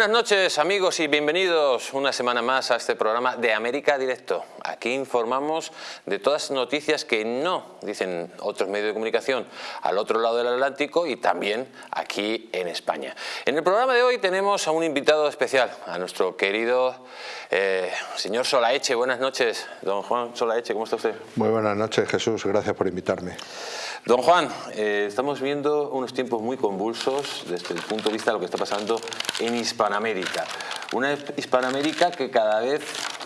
Buenas noches amigos y bienvenidos una semana más a este programa de América Directo. Aquí informamos de todas las noticias que no dicen otros medios de comunicación al otro lado del Atlántico y también aquí en España. En el programa de hoy tenemos a un invitado especial, a nuestro querido eh, señor Solaeche. Buenas noches, don Juan Solaeche, ¿cómo está usted? Muy buenas noches Jesús, gracias por invitarme. Don Juan, eh, estamos viendo unos tiempos muy convulsos desde el punto de vista de lo que está pasando en Hispanoamérica. Una Hispanoamérica que cada vez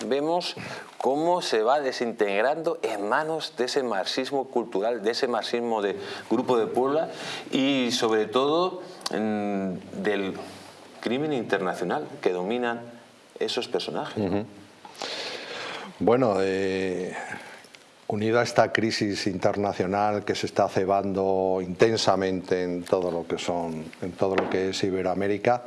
vemos cómo se va desintegrando en manos de ese marxismo cultural, de ese marxismo de Grupo de Puebla y sobre todo del crimen internacional que dominan esos personajes. Bueno, eh, Unido a esta crisis internacional que se está cebando intensamente en todo lo que, es Iberoamérica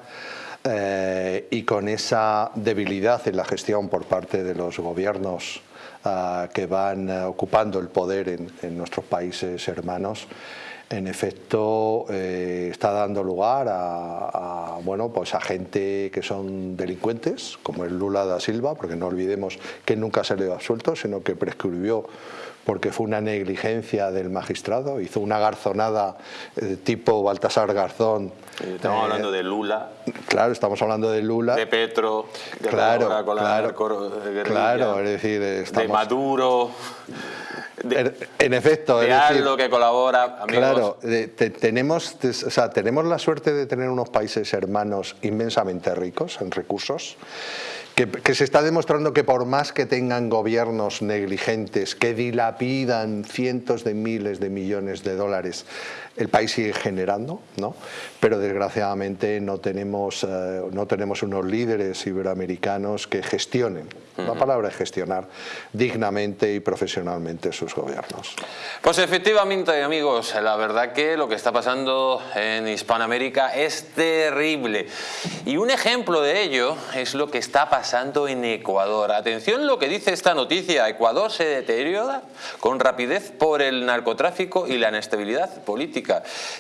eh, y con esa debilidad en la gestión por parte de los gobiernos ah, que van eh, ocupando el poder en, nuestros países hermanos, en efecto eh, está dando lugar a, bueno, pues a gente que son delincuentes, como el Lula da Silva, porque no olvidemos que nunca se le absuelto, sino que prescribió porque fue una negligencia del magistrado, hizo una garzonada eh, tipo Baltasar Garzón. Estamos hablando de Lula. Claro, estamos hablando de Lula. De Petro, de claro, claro, claro, es decir, de Maduro en efecto. De algo que colabora, Claro, tenemos, o sea, tenemos la suerte de tener unos países hermanos inmensamente ricos en recursos, que, se está demostrando que por más que tengan gobiernos negligentes, que dilapidan cientos de miles de millones de dólares el país sigue generando, ¿no? Pero desgraciadamente no tenemos, eh, no tenemos unos líderes iberoamericanos que gestionen, la palabra es gestionar, dignamente y profesionalmente sus gobiernos. Pues efectivamente, amigos, la verdad que lo que está pasando en Hispanoamérica es terrible. Y un ejemplo de ello es lo que está pasando en Ecuador. Atención lo que dice esta noticia, Ecuador se deteriora con rapidez por el narcotráfico y la inestabilidad política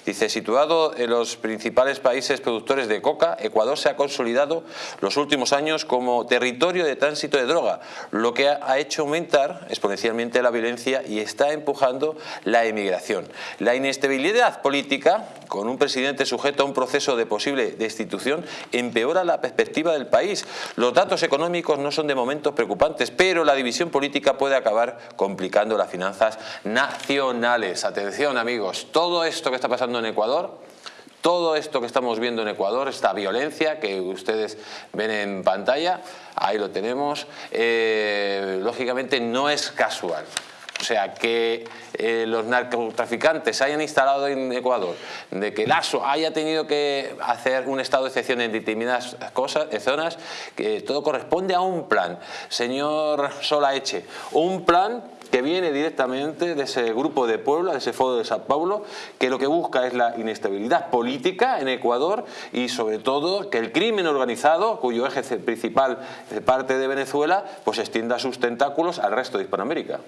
Dice, situado en los principales países productores de coca, Ecuador se ha consolidado los últimos años como territorio de tránsito de droga, lo que ha hecho aumentar exponencialmente la violencia y está empujando la emigración. La inestabilidad política, con un presidente sujeto a un proceso de posible destitución, empeora la perspectiva del país. Los datos económicos no son de momento preocupantes, pero la división política puede acabar complicando las finanzas nacionales. Atención amigos, todo esto que está pasando en Ecuador, todo esto que estamos viendo en Ecuador, esta violencia que ustedes ven en pantalla, ahí lo tenemos, eh, lógicamente no es casual. O sea, que eh, los narcotraficantes hayan instalado en Ecuador, de que el ASO haya tenido que hacer un estado de excepción en determinadas cosas, en zonas, que todo corresponde a un plan. Señor Solaeche, un plan que viene directamente de ese grupo de Puebla, de ese Foro de Sao Paulo, que lo que busca es la inestabilidad política en Ecuador y sobre todo que el crimen organizado, cuyo eje principal parte de Venezuela, pues extienda sus tentáculos al resto de Hispanoamérica.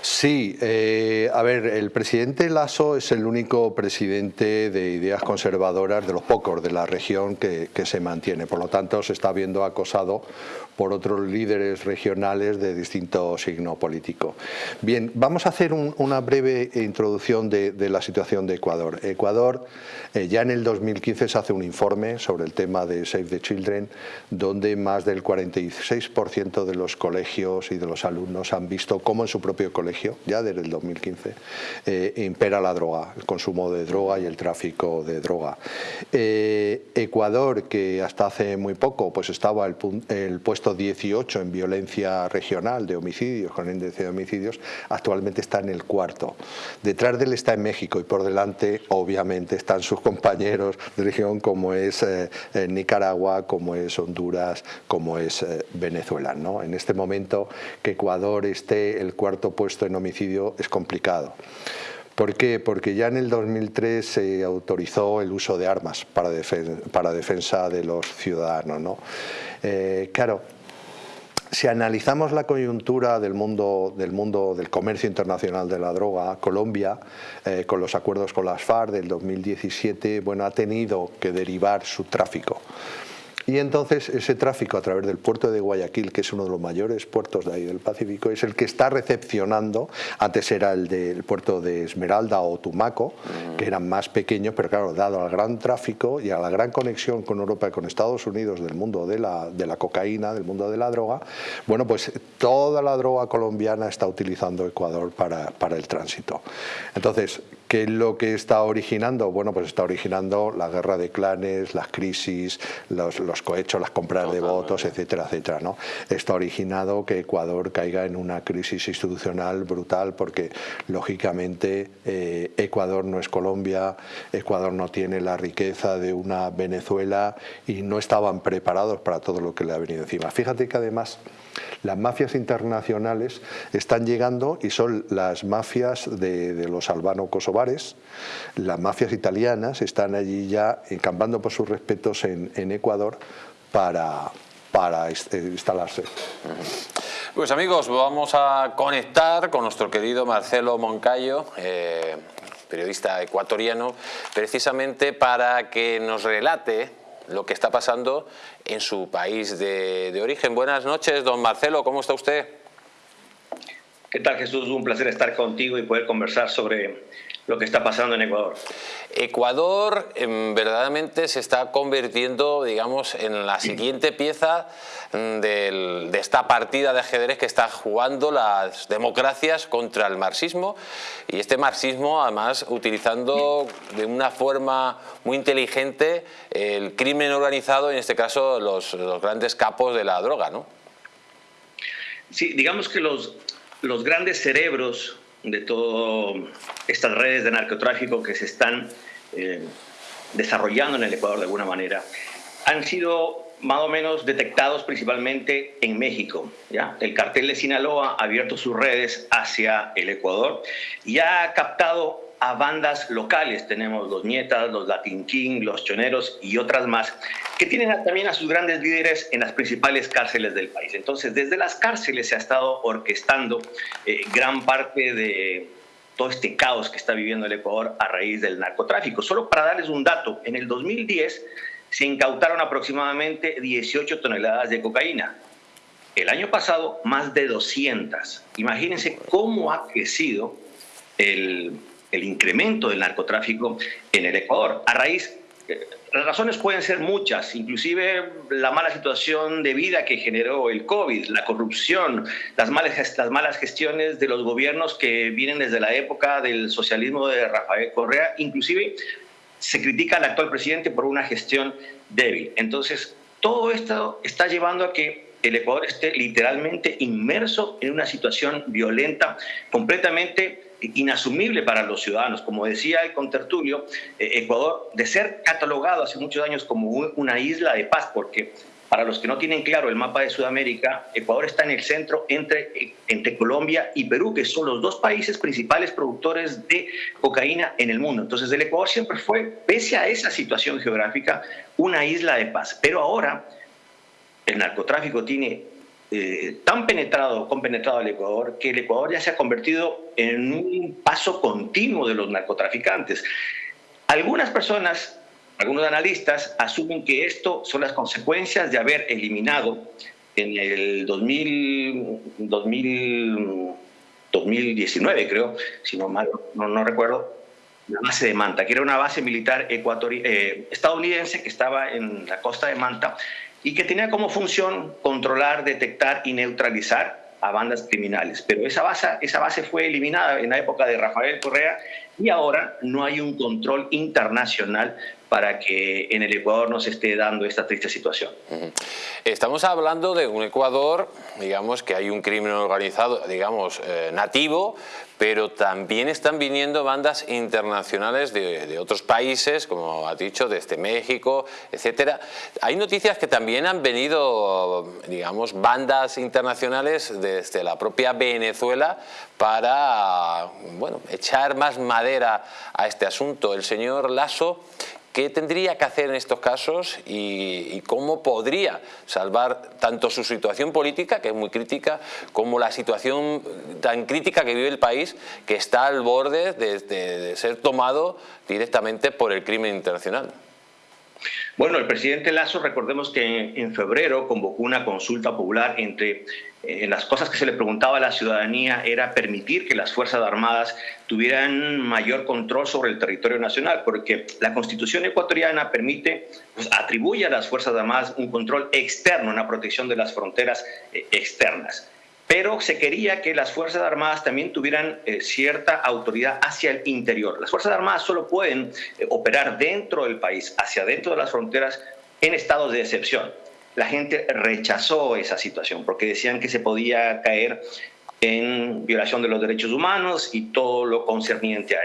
Sí, eh, a ver, el presidente Lasso es el único presidente de ideas conservadoras de los pocos de la región que, que se mantiene, por lo tanto se está viendo acosado por otros líderes regionales de distinto signo político. Bien, vamos a hacer una breve introducción de, la situación de Ecuador. Ecuador, eh, ya en el 2015 se hace un informe sobre el tema de Save the Children, donde más del 46% de los colegios y de los alumnos han visto cómo en su propio colegio, ya desde el 2015, eh, impera la droga, el consumo de droga y el tráfico de droga. Eh, Ecuador, que hasta hace muy poco pues estaba el, el puesto 18 en violencia regional de homicidios, con índice de homicidios, actualmente está en el cuarto. Detrás de él está en México y por delante obviamente están sus compañeros de región como es eh, Nicaragua, como es Honduras, como es eh, Venezuela. ¿no? En este momento que Ecuador esté el cuarto puesto en homicidio es complicado. ¿Por qué? Porque ya en el 2003 se autorizó el uso de armas para, defensa, para defensa de los ciudadanos. ¿no? Eh, claro, si analizamos la coyuntura del mundo del, comercio internacional de la droga, Colombia, eh, con los acuerdos con las FARC del 2017, bueno, ha tenido que derivar su tráfico y entonces ese tráfico a través del puerto de Guayaquil, que es uno de los mayores puertos de ahí del Pacífico, es el que está recepcionando, antes era el del puerto de Esmeralda o Tumaco, que eran más pequeños, pero claro, dado al gran tráfico y a la gran conexión con Europa y con Estados Unidos del mundo de la, de la cocaína, del mundo de la droga, bueno, pues toda la droga colombiana está utilizando Ecuador para, para el tránsito. Entonces, ¿Qué es lo que está originando? Bueno, pues está originando la guerra de clanes, las crisis, los, los cohechos, las compras de votos, etcétera, etcétera. ¿no? Está originado que Ecuador caiga en una crisis institucional brutal porque, lógicamente, eh, Ecuador no es Colombia, Ecuador no tiene la riqueza de una Venezuela y no estaban preparados para todo lo que le ha venido encima. Fíjate que además las mafias internacionales están llegando y son las mafias de, los albano-kosovares, las mafias italianas están allí ya encampando por sus respetos en, Ecuador para, para instalarse. Pues amigos, vamos a conectar con nuestro querido Marcelo Moncayo, eh, periodista ecuatoriano, precisamente para que nos relate lo que está pasando en su país de, origen. Buenas noches, don Marcelo, ¿cómo está usted? ¿Qué tal Jesús? Un placer estar contigo y poder conversar sobre lo que está pasando en Ecuador. Ecuador em, verdaderamente se está convirtiendo, digamos, en la siguiente pieza mm, de esta partida de ajedrez que está jugando las democracias contra el marxismo y este marxismo además utilizando de una forma muy inteligente el crimen organizado, en este caso los, los grandes capos de la droga, ¿no? Sí, digamos que los, los grandes cerebros de todas estas redes de narcotráfico que se están eh, desarrollando en el Ecuador de alguna manera, han sido más o menos detectados principalmente en México. ¿ya? El cartel de Sinaloa ha abierto sus redes hacia el Ecuador y ha captado a bandas locales. Tenemos los Nietas, los Latin King, los Choneros y otras más, que tienen también a sus grandes líderes en las principales cárceles del país. Entonces, desde las cárceles se ha estado orquestando eh, gran parte de todo este caos que está viviendo el Ecuador a raíz del narcotráfico. Solo para darles un dato, en el 2010 se incautaron aproximadamente 18 toneladas de cocaína. El año pasado, más de 200. Imagínense cómo ha crecido el, el incremento del narcotráfico en el Ecuador. A raíz, eh, las razones pueden ser muchas, inclusive la mala situación de vida que generó el COVID, la corrupción, las malas, las malas gestiones de los gobiernos que vienen desde la época del socialismo de Rafael Correa, inclusive se critica al actual presidente por una gestión débil. Entonces, todo esto está llevando a que el Ecuador esté literalmente inmerso en una situación violenta, completamente inasumible para los ciudadanos. Como decía el contertulio, eh, Ecuador, de ser catalogado hace muchos años como una isla de paz, porque para los que no tienen claro el mapa de Sudamérica, Ecuador está en el centro entre, entre Colombia y Perú, que son los dos países principales productores de cocaína en el mundo. Entonces el Ecuador siempre fue, pese a esa situación geográfica, una isla de paz. Pero ahora el narcotráfico tiene eh, tan penetrado, compenetrado al Ecuador, que el Ecuador ya se ha convertido en un paso continuo de los narcotraficantes. Algunas personas, algunos analistas, asumen que esto son las consecuencias de haber eliminado en el 2000, 2019, creo, si no mal no, recuerdo, la base de Manta, que era una base militar eh, estadounidense que estaba en la costa de Manta y que tenía como función controlar, detectar y neutralizar a bandas criminales. Pero esa base, esa base fue eliminada en la época de Rafael Correa y ahora no hay un control internacional para que en el Ecuador no se esté dando esta triste situación. Estamos hablando de un Ecuador, digamos, que hay un crimen organizado, digamos, eh, nativo, pero también están viniendo bandas internacionales de, otros países, como ha dicho, desde México, etcétera. Hay noticias que también han venido, digamos, bandas internacionales desde la propia Venezuela para, bueno, echar más madera a este asunto. El señor Lasso ¿Qué tendría que hacer en estos casos y, cómo podría salvar tanto su situación política, que es muy crítica, como la situación tan crítica que vive el país, que está al borde de ser tomado directamente por el crimen internacional? Bueno, el presidente Lazo, recordemos que en, febrero convocó una consulta popular entre eh, las cosas que se le preguntaba a la ciudadanía era permitir que las Fuerzas Armadas tuvieran mayor control sobre el territorio nacional, porque la Constitución ecuatoriana permite, pues, atribuye a las Fuerzas Armadas un control externo, una protección de las fronteras eh, externas pero se quería que las Fuerzas Armadas también tuvieran eh, cierta autoridad hacia el interior. Las Fuerzas Armadas solo pueden eh, operar dentro del país, hacia dentro de las fronteras, en estados de excepción. La gente rechazó esa situación porque decían que se podía caer en violación de los derechos humanos y todo lo concerniente a,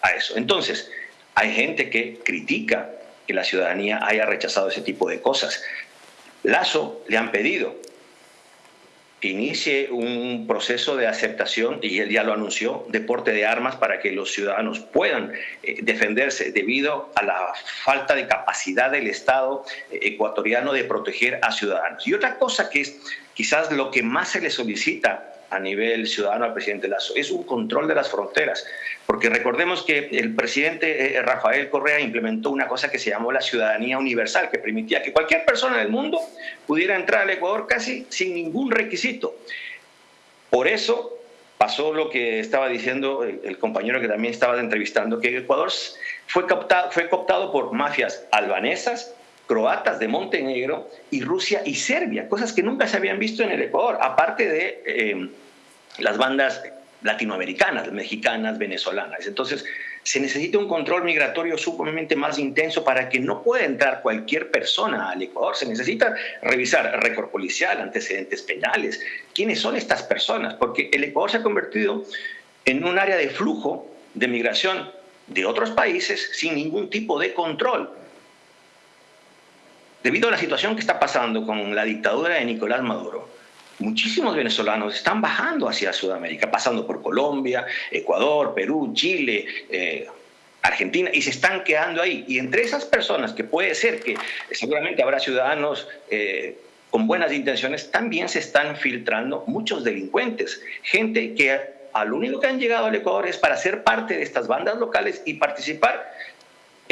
a eso. Entonces, hay gente que critica que la ciudadanía haya rechazado ese tipo de cosas. Lazo le han pedido inicie un proceso de aceptación, y él ya lo anunció, de porte de armas para que los ciudadanos puedan eh, defenderse debido a la falta de capacidad del Estado eh, ecuatoriano de proteger a ciudadanos. Y otra cosa que es quizás lo que más se le solicita a nivel ciudadano al presidente Lazo es un control de las fronteras. Porque recordemos que el presidente eh, Rafael Correa implementó una cosa que se llamó la ciudadanía universal, que permitía que cualquier persona del mundo pudiera entrar al Ecuador casi sin ningún requisito. Por eso pasó lo que estaba diciendo el, compañero que también estaba entrevistando, que Ecuador fue, captado, fue cooptado por mafias albanesas, croatas de Montenegro y Rusia y Serbia, cosas que nunca se habían visto en el Ecuador, aparte de eh, las bandas latinoamericanas, mexicanas, venezolanas. Entonces, se necesita un control migratorio sumamente más intenso para que no pueda entrar cualquier persona al Ecuador. Se necesita revisar récord policial, antecedentes penales. ¿Quiénes son estas personas? Porque el Ecuador se ha convertido en un área de flujo de migración de otros países sin ningún tipo de control. Debido a la situación que está pasando con la dictadura de Nicolás Maduro, muchísimos venezolanos están bajando hacia Sudamérica, pasando por Colombia, Ecuador, Perú, Chile, eh, Argentina, y se están quedando ahí. Y entre esas personas, que puede ser que seguramente habrá ciudadanos eh, con buenas intenciones, también se están filtrando muchos delincuentes, gente que al único que han llegado al Ecuador es para ser parte de estas bandas locales y participar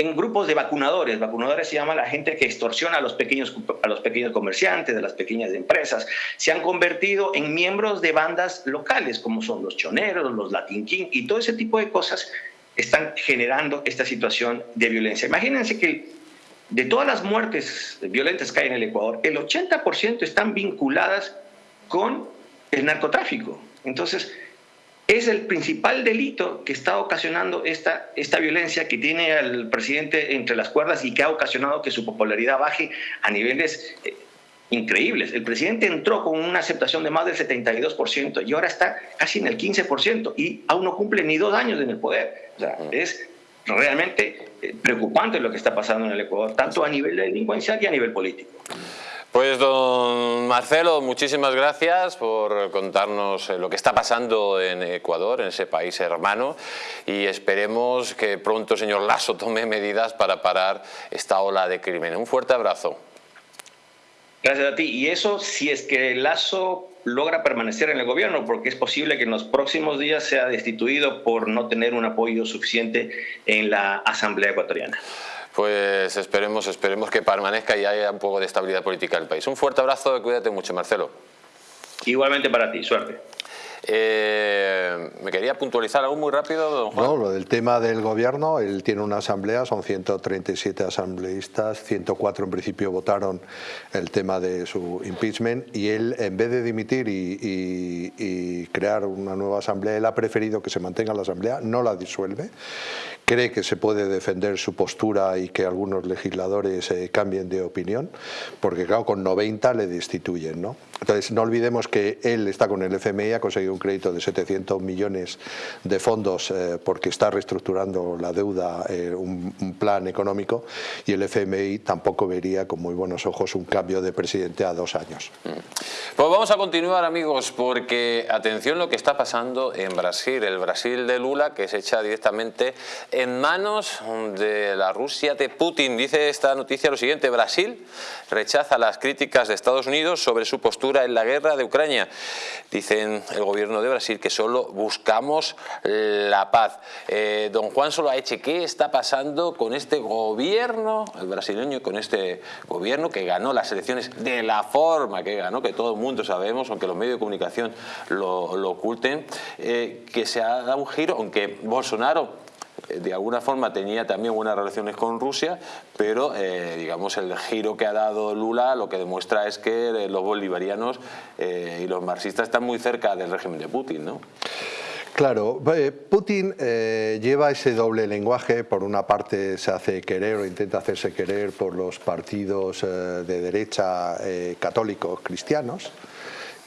en grupos de vacunadores. Vacunadores se llama la gente que extorsiona a los pequeños, a los pequeños comerciantes, de las pequeñas empresas. Se han convertido en miembros de bandas locales, como son los choneros, los Latin King y todo ese tipo de cosas están generando esta situación de violencia. Imagínense que de todas las muertes violentas que hay en el Ecuador, el 80% están vinculadas con el narcotráfico. Entonces, es el principal delito que está ocasionando esta, esta violencia que tiene al presidente entre las cuerdas y que ha ocasionado que su popularidad baje a niveles eh, increíbles. El presidente entró con una aceptación de más del 72% y ahora está casi en el 15% y aún no cumple ni dos años en el poder. O sea, es realmente eh, preocupante lo que está pasando en el Ecuador, tanto a nivel delincuencial y a nivel político. Pues don Marcelo, muchísimas gracias por contarnos eh, lo que está pasando en Ecuador, en ese país hermano, y esperemos que pronto señor Lasso tome medidas para parar esta ola de crimen. Un fuerte abrazo. Gracias a ti. Y eso si es que Lazo logra permanecer en el gobierno, porque es posible que en los próximos días sea destituido por no tener un apoyo suficiente en la Asamblea Ecuatoriana pues esperemos, esperemos que permanezca y haya un poco de estabilidad política en el país. Un fuerte abrazo cuídate mucho, Marcelo. Igualmente para ti, suerte. Eh, ¿Me quería puntualizar algo muy rápido, don Juan? No, lo del tema del gobierno, él tiene una asamblea, son 137 asambleístas, 104 en principio votaron el tema de su impeachment y él, en vez de dimitir y, y crear una nueva asamblea, él ha preferido que se mantenga la asamblea, no la disuelve cree que se puede defender su postura y que algunos legisladores eh, cambien de opinión, porque claro, con 90 le destituyen. ¿no? Entonces no olvidemos que él está con el FMI, ha conseguido un crédito de 700 millones de fondos eh, porque está reestructurando la deuda, eh, un, plan económico, y el FMI tampoco vería con muy buenos ojos un cambio de presidente a dos años. Mm. Pues vamos a continuar amigos, porque atención lo que está pasando en Brasil, el Brasil de Lula que se echa directamente en manos de la Rusia de Putin. Dice esta noticia lo siguiente, Brasil rechaza las críticas de Estados Unidos sobre su postura en la guerra de Ucrania. Dicen el gobierno de Brasil que solo buscamos la paz. Eh, don Juan Soloaeche, ¿qué está pasando con este gobierno, el brasileño, con este gobierno que ganó las elecciones de la forma que ganó, que todo el mundo sabemos, aunque los medios de comunicación lo, oculten, eh, que se ha dado un giro, aunque Bolsonaro de alguna forma tenía también buenas relaciones con Rusia, pero eh, digamos el giro que ha dado Lula lo que demuestra es que eh, los bolivarianos eh, y los marxistas están muy cerca del régimen de Putin, ¿no? Claro, Putin lleva ese doble lenguaje, por una parte se hace querer o intenta hacerse querer por los partidos de derecha católicos cristianos,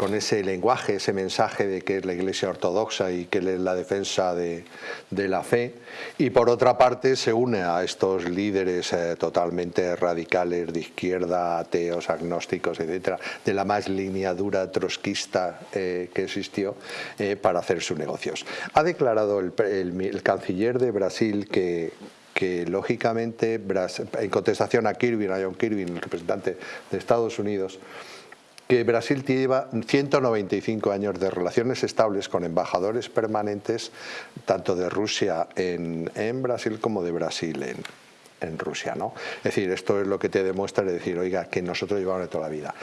con ese lenguaje, ese mensaje de que es la Iglesia Ortodoxa y que es la defensa de, la fe. Y por otra parte se une a estos líderes eh, totalmente radicales de izquierda, ateos, agnósticos, etcétera, de la más línea dura trotskista eh, que existió eh, para hacer sus negocios. Ha declarado el, canciller de Brasil que que lógicamente en contestación a Kirby, a John Kirby, el representante de Estados Unidos, que Brasil lleva 195 años de relaciones estables con embajadores permanentes, tanto de Rusia en, Brasil como de Brasil en, Rusia. ¿no? Es decir, esto es lo que te demuestra, es decir, oiga, que nosotros llevamos de toda la vida.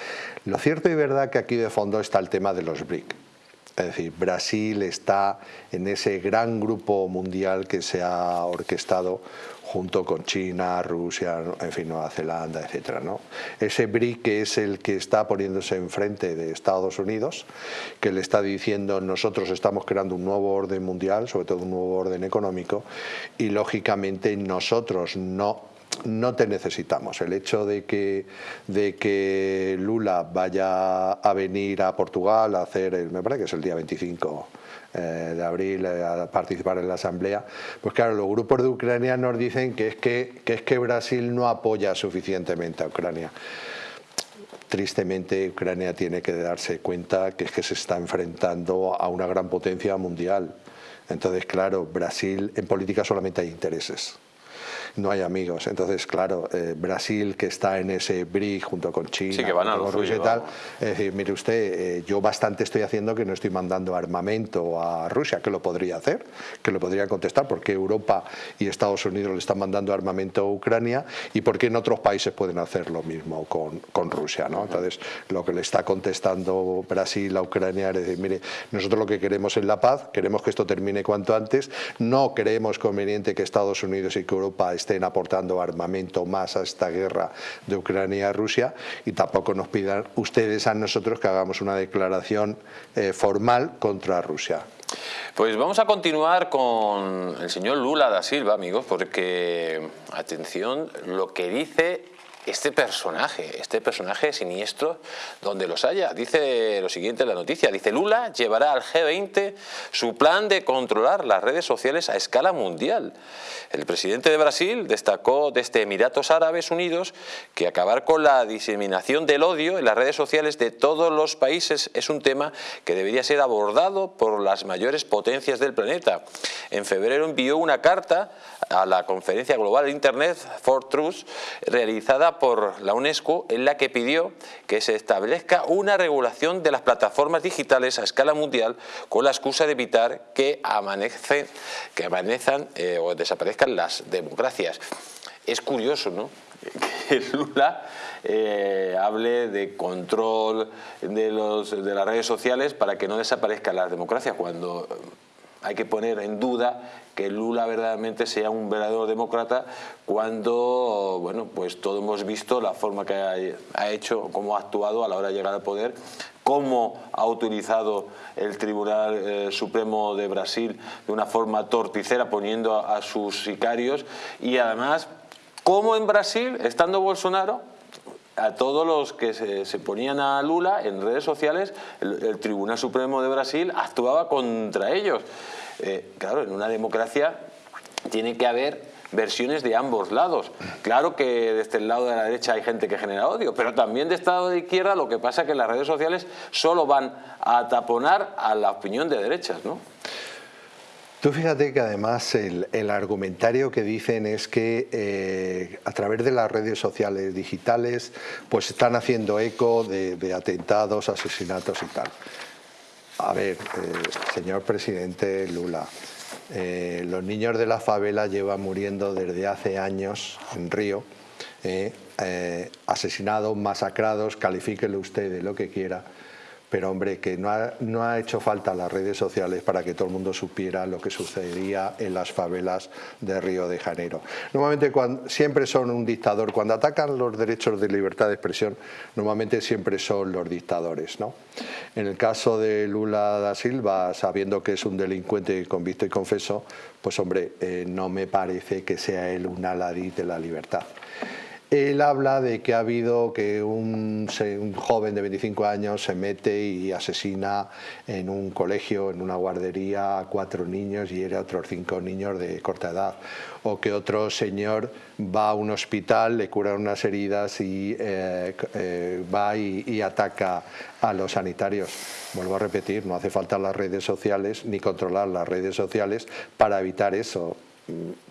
Lo cierto y verdad que aquí de fondo está el tema de los BRIC. Es decir, Brasil está en ese gran grupo mundial que se ha orquestado junto con China, Rusia, en fin, Nueva Zelanda, etc. ¿no? Ese BRIC es el que está poniéndose enfrente de Estados Unidos, que le está diciendo nosotros estamos creando un nuevo orden mundial, sobre todo un nuevo orden económico, y lógicamente nosotros no no te necesitamos. El hecho de que, de que Lula vaya a venir a Portugal a hacer, el, me parece que es el día 25 eh, de abril eh, a participar en la asamblea, pues claro, los grupos de Ucrania nos dicen que es que, que es que Brasil no apoya suficientemente a Ucrania tristemente Ucrania tiene que darse cuenta que es que se está enfrentando a una gran potencia mundial. Entonces, claro, Brasil en política solamente hay intereses no hay amigos. Entonces, claro, eh, Brasil que está en ese BRIC junto con China, sí, que van a Rusia y tal, es decir, mire usted, eh, yo bastante estoy haciendo que no estoy mandando armamento a Rusia, que lo podría hacer, que lo podría contestar, porque Europa y Estados Unidos le están mandando armamento a Ucrania y por qué en otros países pueden hacer lo mismo con, con Rusia, ¿no? Entonces, lo que le está contestando Brasil a Ucrania es decir, mire, nosotros lo que queremos es la paz, queremos que esto termine cuanto antes, no creemos conveniente que Estados Unidos y que Europa estén aportando armamento más a esta guerra de Ucrania y Rusia y tampoco nos pidan ustedes a nosotros que hagamos una declaración eh, formal contra Rusia. Pues vamos a continuar con el señor Lula da Silva, amigos, porque, atención, lo que dice este personaje, este personaje siniestro, donde los haya. Dice lo siguiente en la noticia, dice Lula llevará al G20 su plan de controlar las redes sociales a escala mundial. El presidente de Brasil destacó desde Emiratos Árabes Unidos que acabar con la diseminación del odio en las redes sociales de todos los países es un tema que debería ser abordado por las mayores potencias del planeta. En febrero envió una carta a la conferencia global de Internet for Truth realizada por la UNESCO en la que pidió que se establezca una regulación de las plataformas digitales a escala mundial con la excusa de evitar que, amanecen, que amanezcan eh, o desaparezcan las democracias. Es curioso, ¿no? que Lula eh, hable de control de, los, de las redes sociales para que no desaparezcan las democracias, cuando hay que poner en duda que Lula verdaderamente sea un verdadero demócrata cuando, bueno, pues todos hemos visto la forma que ha, hecho, cómo ha actuado a la hora de llegar al poder, cómo ha utilizado el Tribunal eh, Supremo de Brasil de una forma torticera poniendo a sus sicarios y además cómo en Brasil, estando Bolsonaro, a todos los que se, ponían a Lula en redes sociales, el, Tribunal Supremo de Brasil actuaba contra ellos. Eh, claro, en una democracia tiene que haber versiones de ambos lados. Claro que desde el lado de la derecha hay gente que genera odio, pero también de este lado de izquierda lo que pasa es que las redes sociales solo van a taponar a la opinión de derechas, ¿no? Tú fíjate que además el, argumentario que dicen es que eh, a través de las redes sociales digitales pues están haciendo eco de, atentados, asesinatos y tal. A ver, eh, señor presidente Lula, eh, los niños de la favela llevan muriendo desde hace años en Río, asesinados, masacrados, califíquelo usted de lo que quiera pero hombre, que no ha, hecho falta las redes sociales para que todo el mundo supiera lo que sucedía en las favelas de Río de Janeiro. Normalmente siempre son un dictador, cuando atacan los derechos de libertad de expresión, normalmente siempre son los dictadores. ¿no? En el caso de Lula da Silva, sabiendo que es un delincuente convicto y confeso, pues hombre, eh, no me parece que sea él un aladí de la libertad. Él habla de que ha habido que un, joven de 25 años se mete y asesina en un colegio, en una guardería, a cuatro niños y era otros cinco niños de corta edad. O que otro señor va a un hospital, le cura unas heridas y eh, eh, va y ataca a los sanitarios. Vuelvo a repetir, no hace falta las redes sociales ni controlar las redes sociales para evitar eso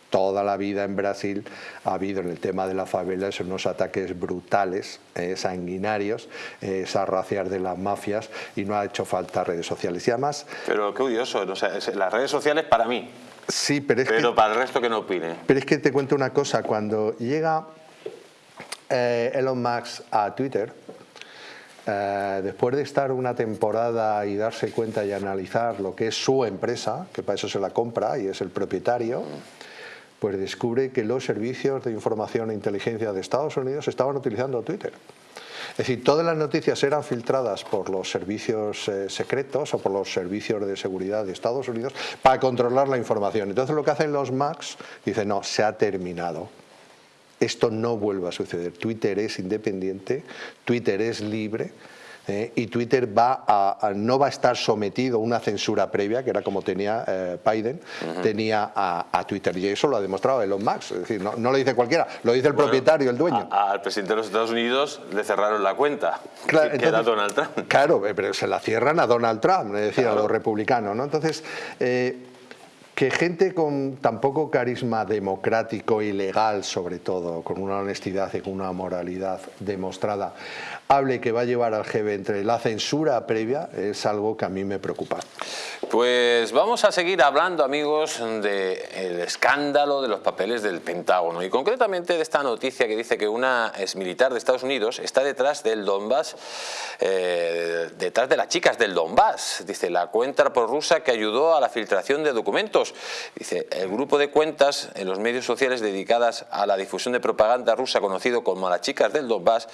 toda la vida en Brasil ha habido en el tema de la favela unos ataques brutales, eh, sanguinarios, eh, esas racias de las mafias y no ha hecho falta redes sociales. Y además... Pero qué odioso, las redes sociales para mí. Sí, pero es pero para el resto que no opine. Pero es que te cuento una cosa, cuando llega eh, Elon Musk a Twitter, después de estar una temporada y darse cuenta y analizar lo que es su empresa, que para eso se la compra y es el propietario, pues descubre que los servicios de información e inteligencia de Estados Unidos estaban utilizando Twitter. Es decir, todas las noticias eran filtradas por los servicios eh, secretos o por los servicios de seguridad de Estados Unidos para controlar la información. Entonces lo que hacen los Macs, dicen, no, se ha terminado. Esto no vuelve a suceder. Twitter es independiente, Twitter es libre, ¿eh? y Twitter va a, no va a estar sometido a una censura previa, que era como tenía eh, Biden, tenía a, Twitter. Y eso lo ha demostrado Elon Musk. Es decir, no, lo dice cualquiera, lo dice el propietario, el dueño. al presidente de los Estados Unidos le cerraron la cuenta, claro, que era Donald Trump. Claro, eh, pero se la cierran a Donald Trump, es decir, a los republicanos. ¿no? Entonces, que gente con tan poco carisma democrático y legal, sobre todo, con una honestidad y con una moralidad demostrada, hable que va a llevar al G20 la censura previa, es algo que a mí me preocupa. Pues vamos a seguir hablando, amigos, del escándalo de los papeles del Pentágono y concretamente de esta noticia que dice que una exmilitar de Estados Unidos está detrás del Donbass, eh, detrás de las chicas del Donbass. Dice, la cuenta rusa que ayudó a la filtración de documentos. Dice, el grupo de cuentas en los medios sociales dedicadas a la difusión de propaganda rusa conocido como las chicas del Donbass,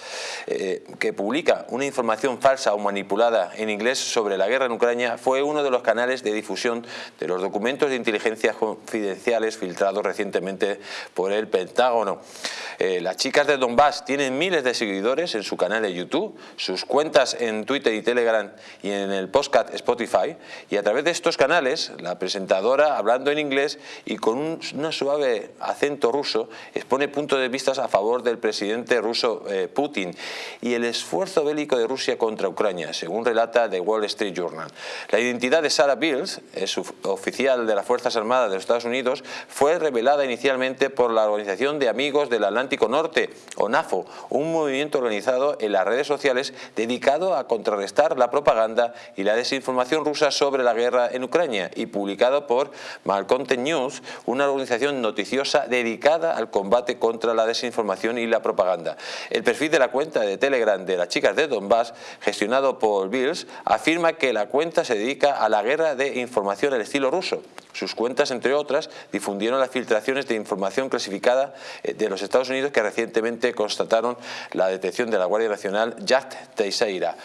eh, que publica una información falsa o manipulada en inglés sobre la guerra en Ucrania, fue uno de los canales de difusión de los documentos de inteligencia confidenciales filtrados recientemente por el Pentágono. Eh, las chicas de Donbass tienen miles de seguidores en su canal de YouTube, sus cuentas en Twitter y Telegram y en el podcast Spotify y a través de estos canales la presentadora hablando en inglés y con un suave acento ruso expone puntos de vista a favor del presidente ruso eh, Putin y el esfuerzo bélico de Rusia contra Ucrania, según relata The Wall Street Journal. La identidad de Sarah es oficial de las Fuerzas Armadas de los Estados Unidos, fue revelada inicialmente por la Organización de Amigos del Atlántico Norte, o NAFO, un movimiento organizado en las redes sociales dedicado a contrarrestar la propaganda y la desinformación rusa sobre la guerra en Ucrania y publicado por Malcontent News, una organización noticiosa dedicada al combate contra la desinformación y la propaganda. El perfil de la cuenta de Telegram de las chicas de Donbass, gestionado por Bills, afirma que la cuenta se dedica a la guerra de información al estilo ruso. Sus cuentas, entre otras, difundieron las filtraciones de información clasificada eh, de los Estados Unidos que recientemente constataron la detención de la Guardia Nacional Jack Teixeira.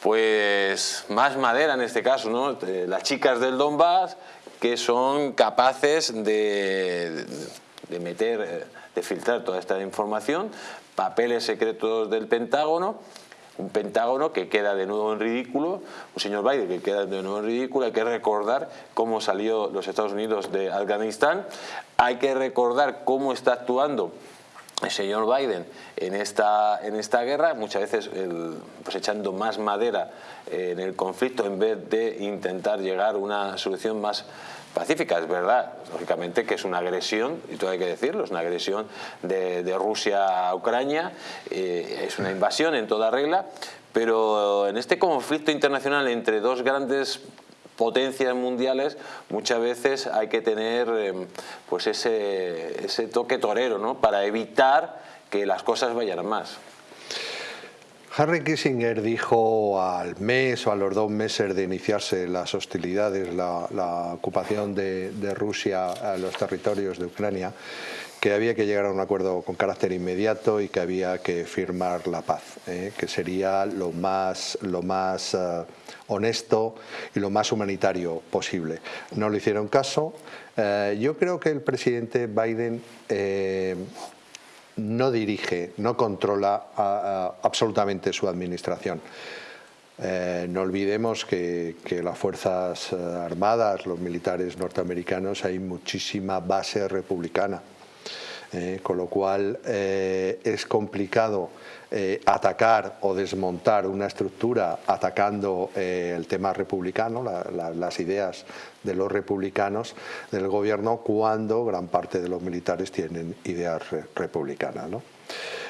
Pues más madera en este caso, ¿no? Las chicas del Donbass que son capaces de de meter, eh, de filtrar toda esta información, papeles secretos del Pentágono, un Pentágono que queda de nuevo en ridículo, un señor Biden que queda de nuevo en ridículo, hay que recordar cómo salió los Estados Unidos de Afganistán, hay que recordar cómo está actuando el señor Biden en esta, en esta guerra, muchas veces pues echando más madera eh, en el conflicto en vez de intentar llegar a una solución más pacífica. Es verdad, lógicamente, que es una agresión, y todo hay que decirlo, es una agresión de, Rusia a Ucrania, eh, es una invasión en toda regla, pero en este conflicto internacional entre dos grandes potencias mundiales, muchas veces hay que tener em, pues ese, ese toque torero ¿no? para evitar que las cosas vayan más. Harry Kissinger dijo al mes o a los dos meses de iniciarse las hostilidades, la, ocupación de, Rusia a los territorios de Ucrania, que había que llegar a un acuerdo con carácter inmediato y que había que firmar la paz, ¿eh? que sería lo más, lo más eh, honesto y lo más humanitario posible. No le hicieron caso. Eh, yo creo que el presidente Biden no dirige, no controla absolutamente su administración. no olvidemos que, las Fuerzas Armadas, los militares norteamericanos, hay muchísima base republicana. Eh, con lo cual eh, es complicado eh, atacar o desmontar una estructura atacando el tema republicano, las ideas de los republicanos del gobierno cuando gran parte de los militares tienen ideas republicanas. ¿no?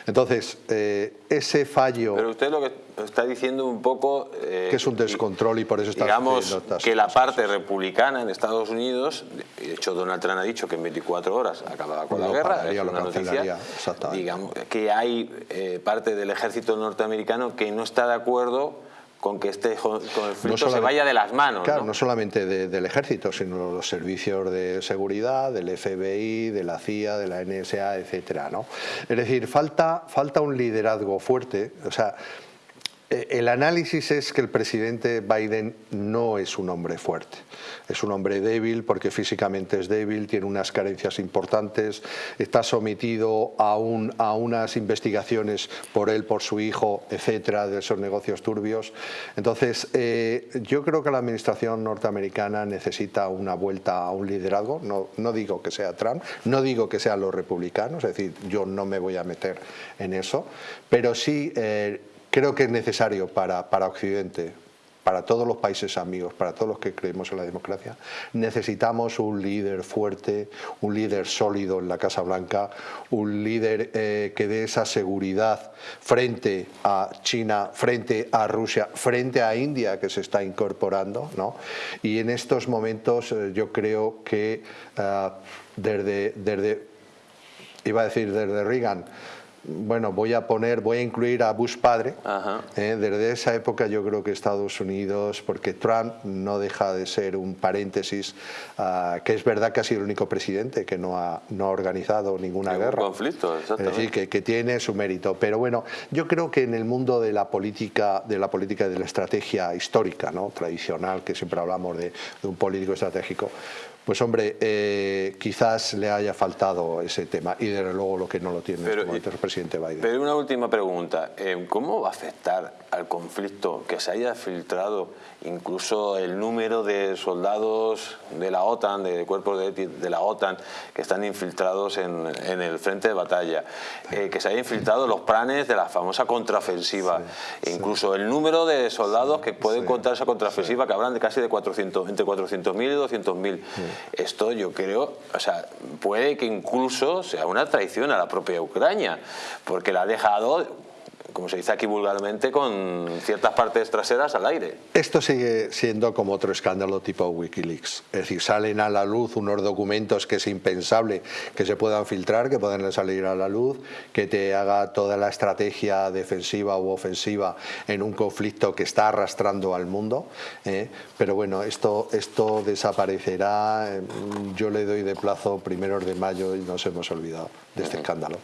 Entonces, eh, ese fallo... Pero usted lo que está diciendo un poco... Eh, que es un descontrol y por eso está... Digamos que la parte republicana en Estados Unidos, de hecho Donald Trump ha dicho que en 24 horas acababa con la guerra, es una noticia, digamos que hay eh, parte del ejército norteamericano que no está de acuerdo con que este conflicto se vaya de las manos. Claro, no, solamente del ejército, sino los servicios de seguridad, del FBI, de la CIA, de la NSA, etcétera, ¿no? Es decir, falta, falta un liderazgo fuerte, o sea, el análisis es que el presidente Biden no es un hombre fuerte, es un hombre débil porque físicamente es débil, tiene unas carencias importantes, está sometido a, a unas investigaciones por él, por su hijo, etcétera, de esos negocios turbios. Entonces, eh, yo creo que la administración norteamericana necesita una vuelta a un liderazgo, no, no digo que sea Trump, no digo que sean los republicanos, es decir, yo no me voy a meter en eso, pero sí... Eh, creo que es necesario para, para Occidente, para todos los países amigos, para todos los que creemos en la democracia, necesitamos un líder fuerte, un líder sólido en la Casa Blanca, un líder eh, que dé esa seguridad frente a China, frente a Rusia, frente a India que se está incorporando. ¿no? Y en estos momentos eh, yo creo que eh, desde, desde, iba a decir desde Reagan, bueno, voy a poner, voy a incluir a Bush padre. Eh, desde esa época yo creo que Estados Unidos, porque Trump no deja de ser un paréntesis, ah, que es verdad que ha sido el único presidente que no ha, no ha organizado ninguna guerra. conflicto, exactamente. Es decir, que, tiene su mérito. Pero bueno, yo creo que en el mundo de la política, de la política y de la estrategia histórica, ¿no? tradicional, que siempre hablamos de, de un político estratégico, pues hombre, eh, quizás le haya faltado ese tema y desde luego lo que no lo tiene pero, este el presidente Biden. Pero una última pregunta, eh, ¿cómo va a afectar al conflicto que se haya filtrado incluso el número de soldados de la OTAN, de cuerpos de, la OTAN que están infiltrados en, el frente de batalla, eh, que se haya infiltrado los planes de la famosa contraofensiva, e incluso el número de soldados que pueden contar esa contraofensiva que hablan de casi de 400, entre 400.000 y 200.000. Esto yo creo, o sea, puede que incluso sea una traición a la propia Ucrania, porque la ha dejado como se dice aquí vulgarmente, con ciertas partes traseras al aire. Esto sigue siendo como otro escándalo tipo Wikileaks. Es decir, salen a la luz unos documentos que es impensable que se puedan filtrar, que puedan salir a la luz, que te haga toda la estrategia defensiva u ofensiva en un conflicto que está arrastrando al mundo. ¿eh? Pero bueno, esto, esto desaparecerá. Yo le doy de plazo primeros de mayo y nos hemos olvidado de este escándalo.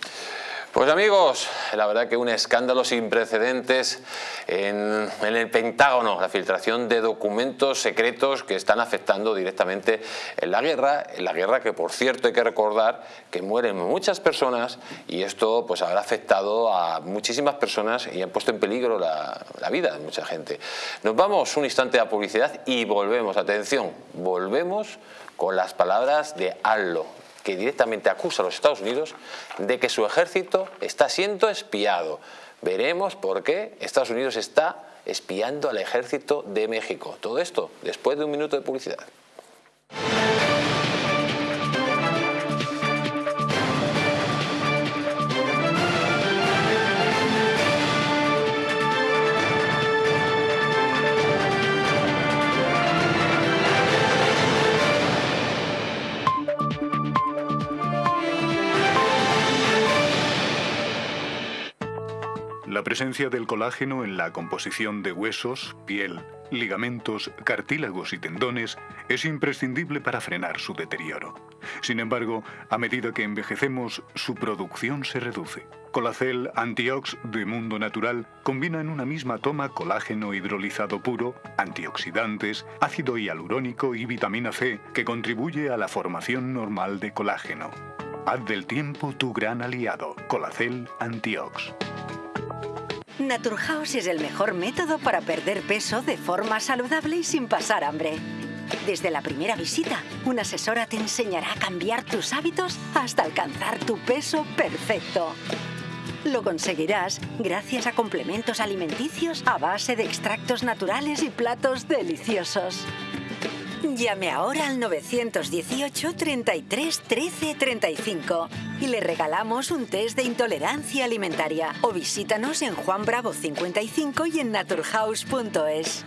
Pues amigos, la verdad que un escándalo sin precedentes en, el Pentágono, la filtración de documentos secretos que están afectando directamente en la guerra, en la guerra que por cierto hay que recordar que mueren muchas personas y esto pues habrá afectado a muchísimas personas y han puesto en peligro la, la vida de mucha gente. Nos vamos un instante a publicidad y volvemos, atención, volvemos con las palabras de Allo, que directamente acusa a los Estados Unidos de que su ejército está siendo espiado. Veremos por qué Estados Unidos está espiando al ejército de México. Todo esto después de un minuto de publicidad. Presencia del colágeno en la composición de huesos, piel, ligamentos, cartílagos y tendones es imprescindible para frenar su deterioro. Sin embargo, a medida que envejecemos, su producción se reduce. Colacel Antiox de Mundo Natural combina en una misma toma colágeno hidrolizado puro, antioxidantes, ácido hialurónico y vitamina C que contribuye a la formación normal de colágeno. Haz del tiempo tu gran aliado. Colacel Antiox. Naturhaus es el mejor método para perder peso de forma saludable y sin pasar hambre. Desde la primera visita, una asesora te enseñará a cambiar tus hábitos hasta alcanzar tu peso perfecto. Lo conseguirás gracias a complementos alimenticios a base de extractos naturales y platos deliciosos. Llame ahora al 918 33 13 35 y le regalamos un test de intolerancia alimentaria o visítanos en Juan Bravo 55 y en naturhaus.es.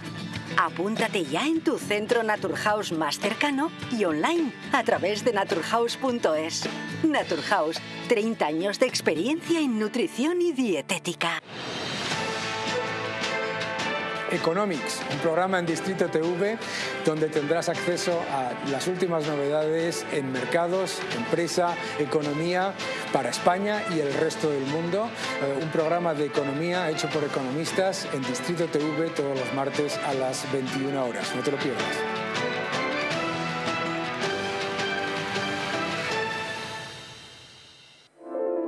Apúntate ya en tu centro Naturhaus más cercano y online a través de naturhaus.es. Naturhaus, 30 años de experiencia en nutrición y dietética. Economics, un programa en Distrito TV donde tendrás acceso a las últimas novedades en mercados, empresa, economía para España y el resto del mundo. Eh, un programa de economía hecho por economistas en Distrito TV todos los martes a las 21 horas. No te lo pierdas.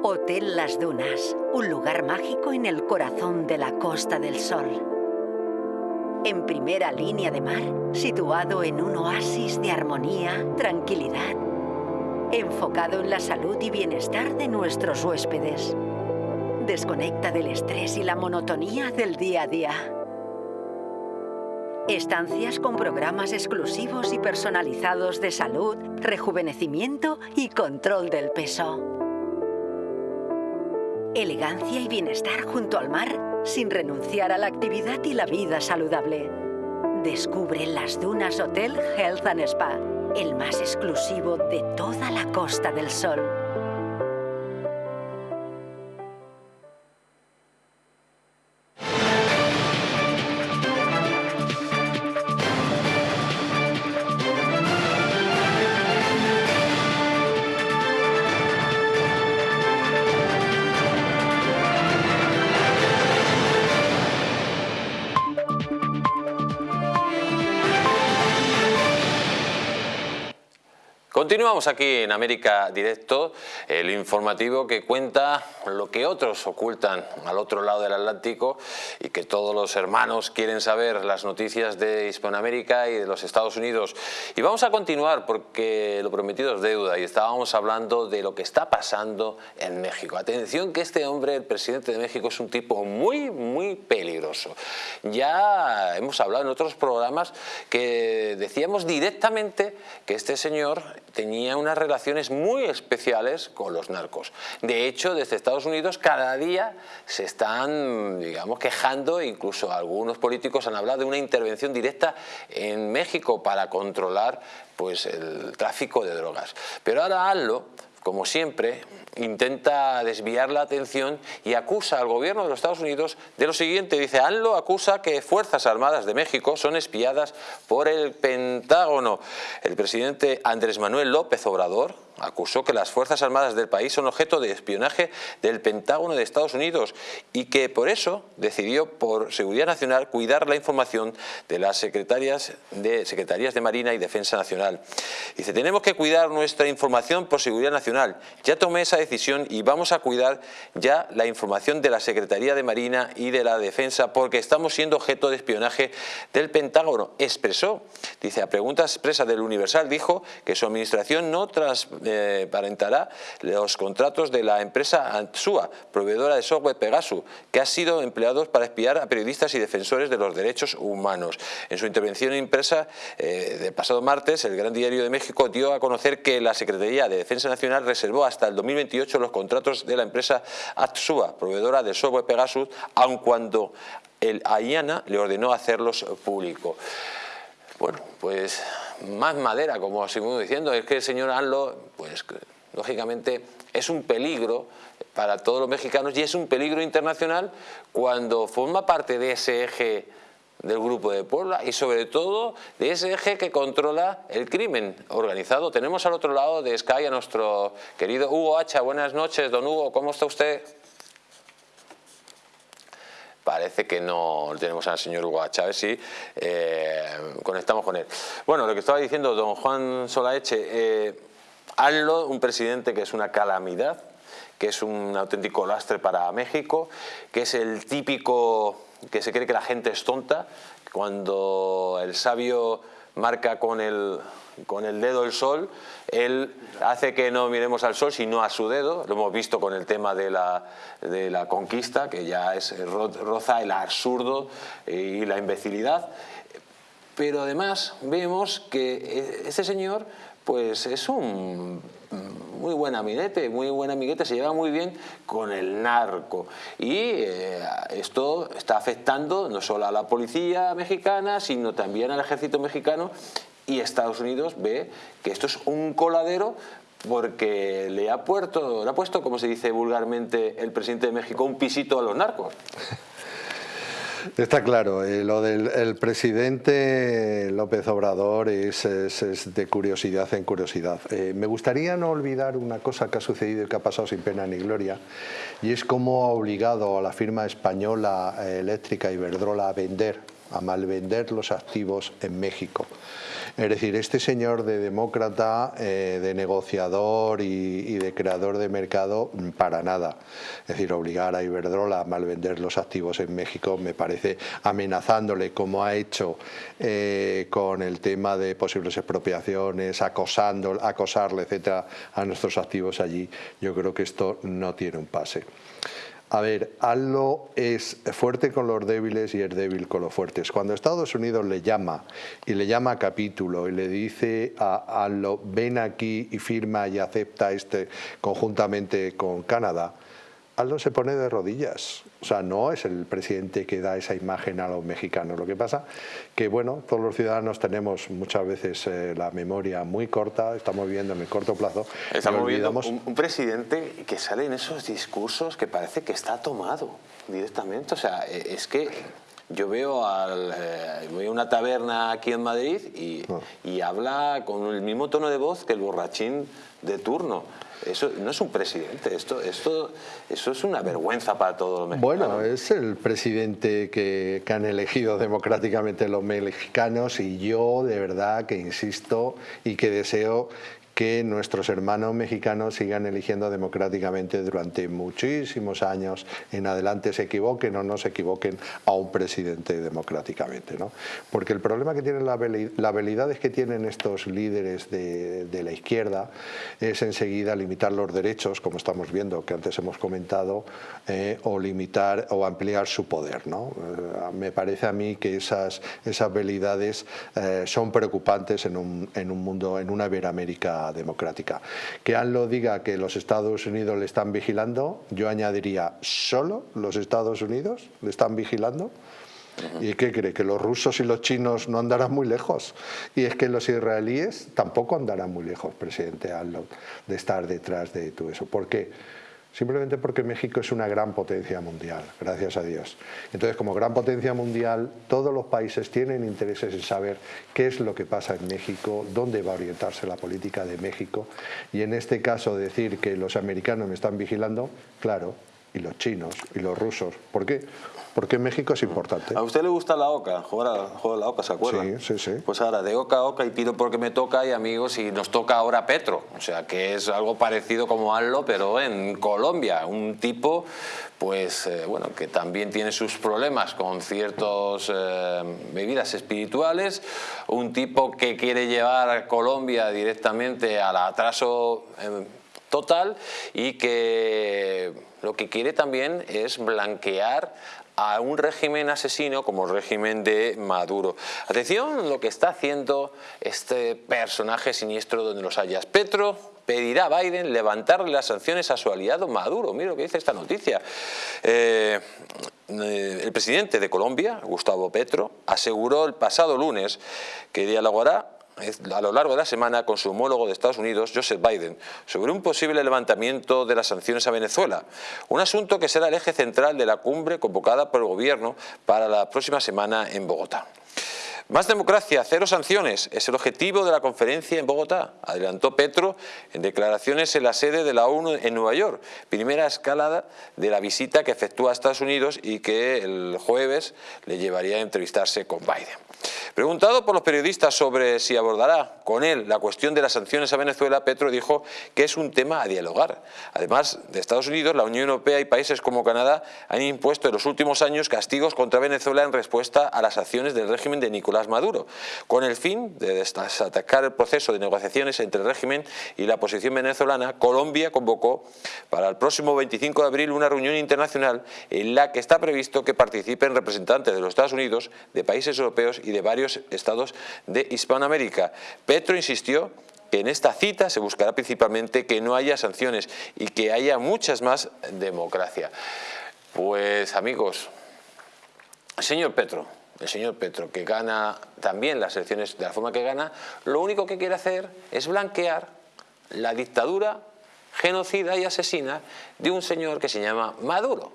Hotel Las Dunas, un lugar mágico en el corazón de la Costa del Sol en primera línea de mar, situado en un oasis de armonía, tranquilidad, enfocado en la salud y bienestar de nuestros huéspedes. Desconecta del estrés y la monotonía del día a día. Estancias con programas exclusivos y personalizados de salud, rejuvenecimiento y control del peso. Elegancia y bienestar junto al mar sin renunciar a la actividad y la vida saludable. Descubre las Dunas Hotel Health and Spa, el más exclusivo de toda la Costa del Sol. Continuamos aquí en América Directo, el informativo que cuenta lo que otros ocultan al otro lado del Atlántico y que todos los hermanos quieren saber las noticias de Hispanoamérica y de los Estados Unidos. Y vamos a continuar porque lo prometido es deuda y estábamos hablando de lo que está pasando en México. Atención que este hombre, el presidente de México, es un tipo muy, muy peligroso. Ya hemos hablado en otros programas que decíamos directamente que este señor tenía unas relaciones muy especiales con los narcos. De hecho, desde Estados Unidos cada día se están, digamos, quejando, incluso algunos políticos han hablado de una intervención directa en México para controlar pues, el tráfico de drogas. Pero ahora hazlo como siempre, intenta desviar la atención y acusa al gobierno de los Estados Unidos de lo siguiente. Dice, ANLO acusa que Fuerzas Armadas de México son espiadas por el Pentágono. El presidente Andrés Manuel López Obrador acusó que las Fuerzas Armadas del país son objeto de espionaje del Pentágono de Estados Unidos y que por eso decidió por seguridad nacional cuidar la información de las secretarias de, secretarías de Marina y Defensa Nacional. Dice, tenemos que cuidar nuestra información por seguridad nacional. Ya tomé esa decisión y vamos a cuidar ya la información de la Secretaría de Marina y de la Defensa porque estamos siendo objeto de espionaje del Pentágono. Expresó, dice, a pregunta expresa del Universal, dijo que su administración no transparentará los contratos de la empresa Antsua, proveedora de software Pegasus, que ha sido empleados para espiar a periodistas y defensores de los derechos humanos. En su intervención impresa eh, del pasado martes, el Gran Diario de México dio a conocer que la Secretaría de Defensa Nacional reservó hasta el 2028 los contratos de la empresa Atsua, proveedora de software Pegasus, aun cuando el AIANA le ordenó hacerlos público. Bueno, pues más madera, como seguimos diciendo, es que el señor Anlo, pues lógicamente es un peligro para todos los mexicanos y es un peligro internacional cuando forma parte de ese eje del Grupo de Puebla y sobre todo de ese eje que controla el crimen organizado. Tenemos al otro lado de Sky a nuestro querido Hugo Hacha. Buenas noches, don Hugo, ¿cómo está usted? Parece que no tenemos al señor Hugo ver si eh, conectamos con él. Bueno, lo que estaba diciendo don Juan Solaeche, eh, Anlo, un presidente que es una calamidad, que es un auténtico lastre para México, que es el típico que se cree que la gente es tonta, cuando el sabio marca con el, con el dedo el sol, él hace que no miremos al sol sino a su dedo, lo hemos visto con el tema de la, de la conquista, que ya es roza el absurdo y la imbecilidad, pero además vemos que este señor pues es un muy buen amiguete, muy buen amiguete, se lleva muy bien con el narco. Y eh, esto está afectando no solo a la policía mexicana, sino también al ejército mexicano y Estados Unidos ve que esto es un coladero porque le ha, puesto, le ha puesto, como se dice vulgarmente el presidente de México, un pisito a los narcos. Está claro, eh, lo del presidente López Obrador es, de curiosidad en curiosidad. Eh, me gustaría no olvidar una cosa que ha sucedido y que ha pasado sin pena ni gloria, y es cómo ha obligado a la firma española eh, eléctrica Iberdrola a vender, a malvender los activos en México. Es decir, este señor de demócrata, eh, de negociador y, de creador de mercado, mm, para nada. Es decir, obligar a Iberdrola a malvender los activos en México me parece amenazándole como ha hecho eh, con el tema de posibles expropiaciones, acosando, acosarle, etcétera, a nuestros activos allí. Yo creo que esto no tiene un pase. A ver, Allo es fuerte con los débiles y es débil con los fuertes. Cuando Estados Unidos le llama y le llama a capítulo y le dice a Allo ven aquí y firma y acepta este conjuntamente con Canadá, Aldo se pone de rodillas. O sea, no es el presidente que da esa imagen a los mexicanos. Lo que pasa que, bueno, todos los ciudadanos tenemos muchas veces eh, la memoria muy corta, estamos viviendo en el corto plazo. Estamos viendo un, presidente que sale en esos discursos que parece que está tomado directamente. O sea, e, es que yo veo al, eh, voy a una taberna aquí en Madrid y, ah. y habla con el mismo tono de voz que el borrachín de turno. Eso no es un presidente, esto, esto, eso es una vergüenza para todos los mexicanos. Bueno, es el presidente que, que, han elegido democráticamente los mexicanos y yo de verdad que insisto y que deseo que nuestros hermanos mexicanos sigan eligiendo democráticamente durante muchísimos años en adelante, se equivoquen o no se equivoquen a un presidente democráticamente. ¿no? Porque el problema que tienen, la habilidades que tienen estos líderes de, la izquierda es enseguida limitar los derechos, como estamos viendo, que antes hemos comentado, eh, o limitar o ampliar su poder. ¿no? Eh, me parece a mí que esas, esas habilidades eh, son preocupantes en un, en un mundo, en una Iberoamérica democrática. Que ANLO diga que los Estados Unidos le están vigilando, yo añadiría, ¿solo los Estados Unidos le están vigilando? ¿Y qué cree? ¿Que los rusos y los chinos no andarán muy lejos? Y es que los israelíes tampoco andarán muy lejos, presidente ANLO, de estar detrás de todo eso. ¿Por qué? Simplemente porque México es una gran potencia mundial, gracias a Dios. Entonces, como gran potencia mundial, todos los países tienen intereses en saber qué es lo que pasa en México, dónde va a orientarse la política de México, y en este caso decir que los americanos me están vigilando, claro, y los chinos y los rusos. ¿Por qué? Porque México es importante. ¿A usted le gusta la OCA? Juega, la OCA, ¿se acuerda? Sí, sí, sí. Pues ahora, de OCA a OCA y pido porque me toca y amigos, y nos toca ahora Petro. O sea, que es algo parecido como ALLO, pero en Colombia. Un tipo, pues, eh, bueno, que también tiene sus problemas con ciertas eh, bebidas espirituales. Un tipo que quiere llevar a Colombia directamente al atraso eh, total y que lo que quiere también es blanquear a un régimen asesino como el régimen de Maduro. Atención lo que está haciendo este personaje siniestro donde los hayas. Petro pedirá a Biden levantarle las sanciones a su aliado Maduro. Mira lo que dice esta noticia. Eh, eh, el presidente de Colombia, Gustavo Petro, aseguró el pasado lunes que dialogará a lo largo de la semana con su homólogo de Estados Unidos, Joseph Biden, sobre un posible levantamiento de las sanciones a Venezuela, un asunto que será el eje central de la cumbre convocada por el gobierno para la próxima semana en Bogotá. Más democracia, cero sanciones, es el objetivo de la conferencia en Bogotá, adelantó Petro en declaraciones en la sede de la ONU en Nueva York, primera escalada de la visita que efectúa a Estados Unidos y que el jueves le llevaría a entrevistarse con Biden. Preguntado por los periodistas sobre si abordará con él la cuestión de las sanciones a Venezuela, Petro dijo que es un tema a dialogar. Además de Estados Unidos, la Unión Europea y países como Canadá han impuesto en los últimos años castigos contra Venezuela en respuesta a las acciones del régimen de Nicolás Maduro, con el fin de desatacar el proceso de negociaciones entre el régimen y la oposición venezolana, Colombia convocó para el próximo 25 de abril una reunión internacional en la que está previsto que participen representantes de los Estados Unidos, de países europeos y de varios estados de Hispanoamérica. Petro insistió que en esta cita se buscará principalmente que no haya sanciones y que haya muchas más democracia. Pues amigos, señor Petro, el señor Petro, que gana también las elecciones de la forma que gana, lo único que quiere hacer es blanquear la dictadura genocida y asesina de un señor que se llama Maduro,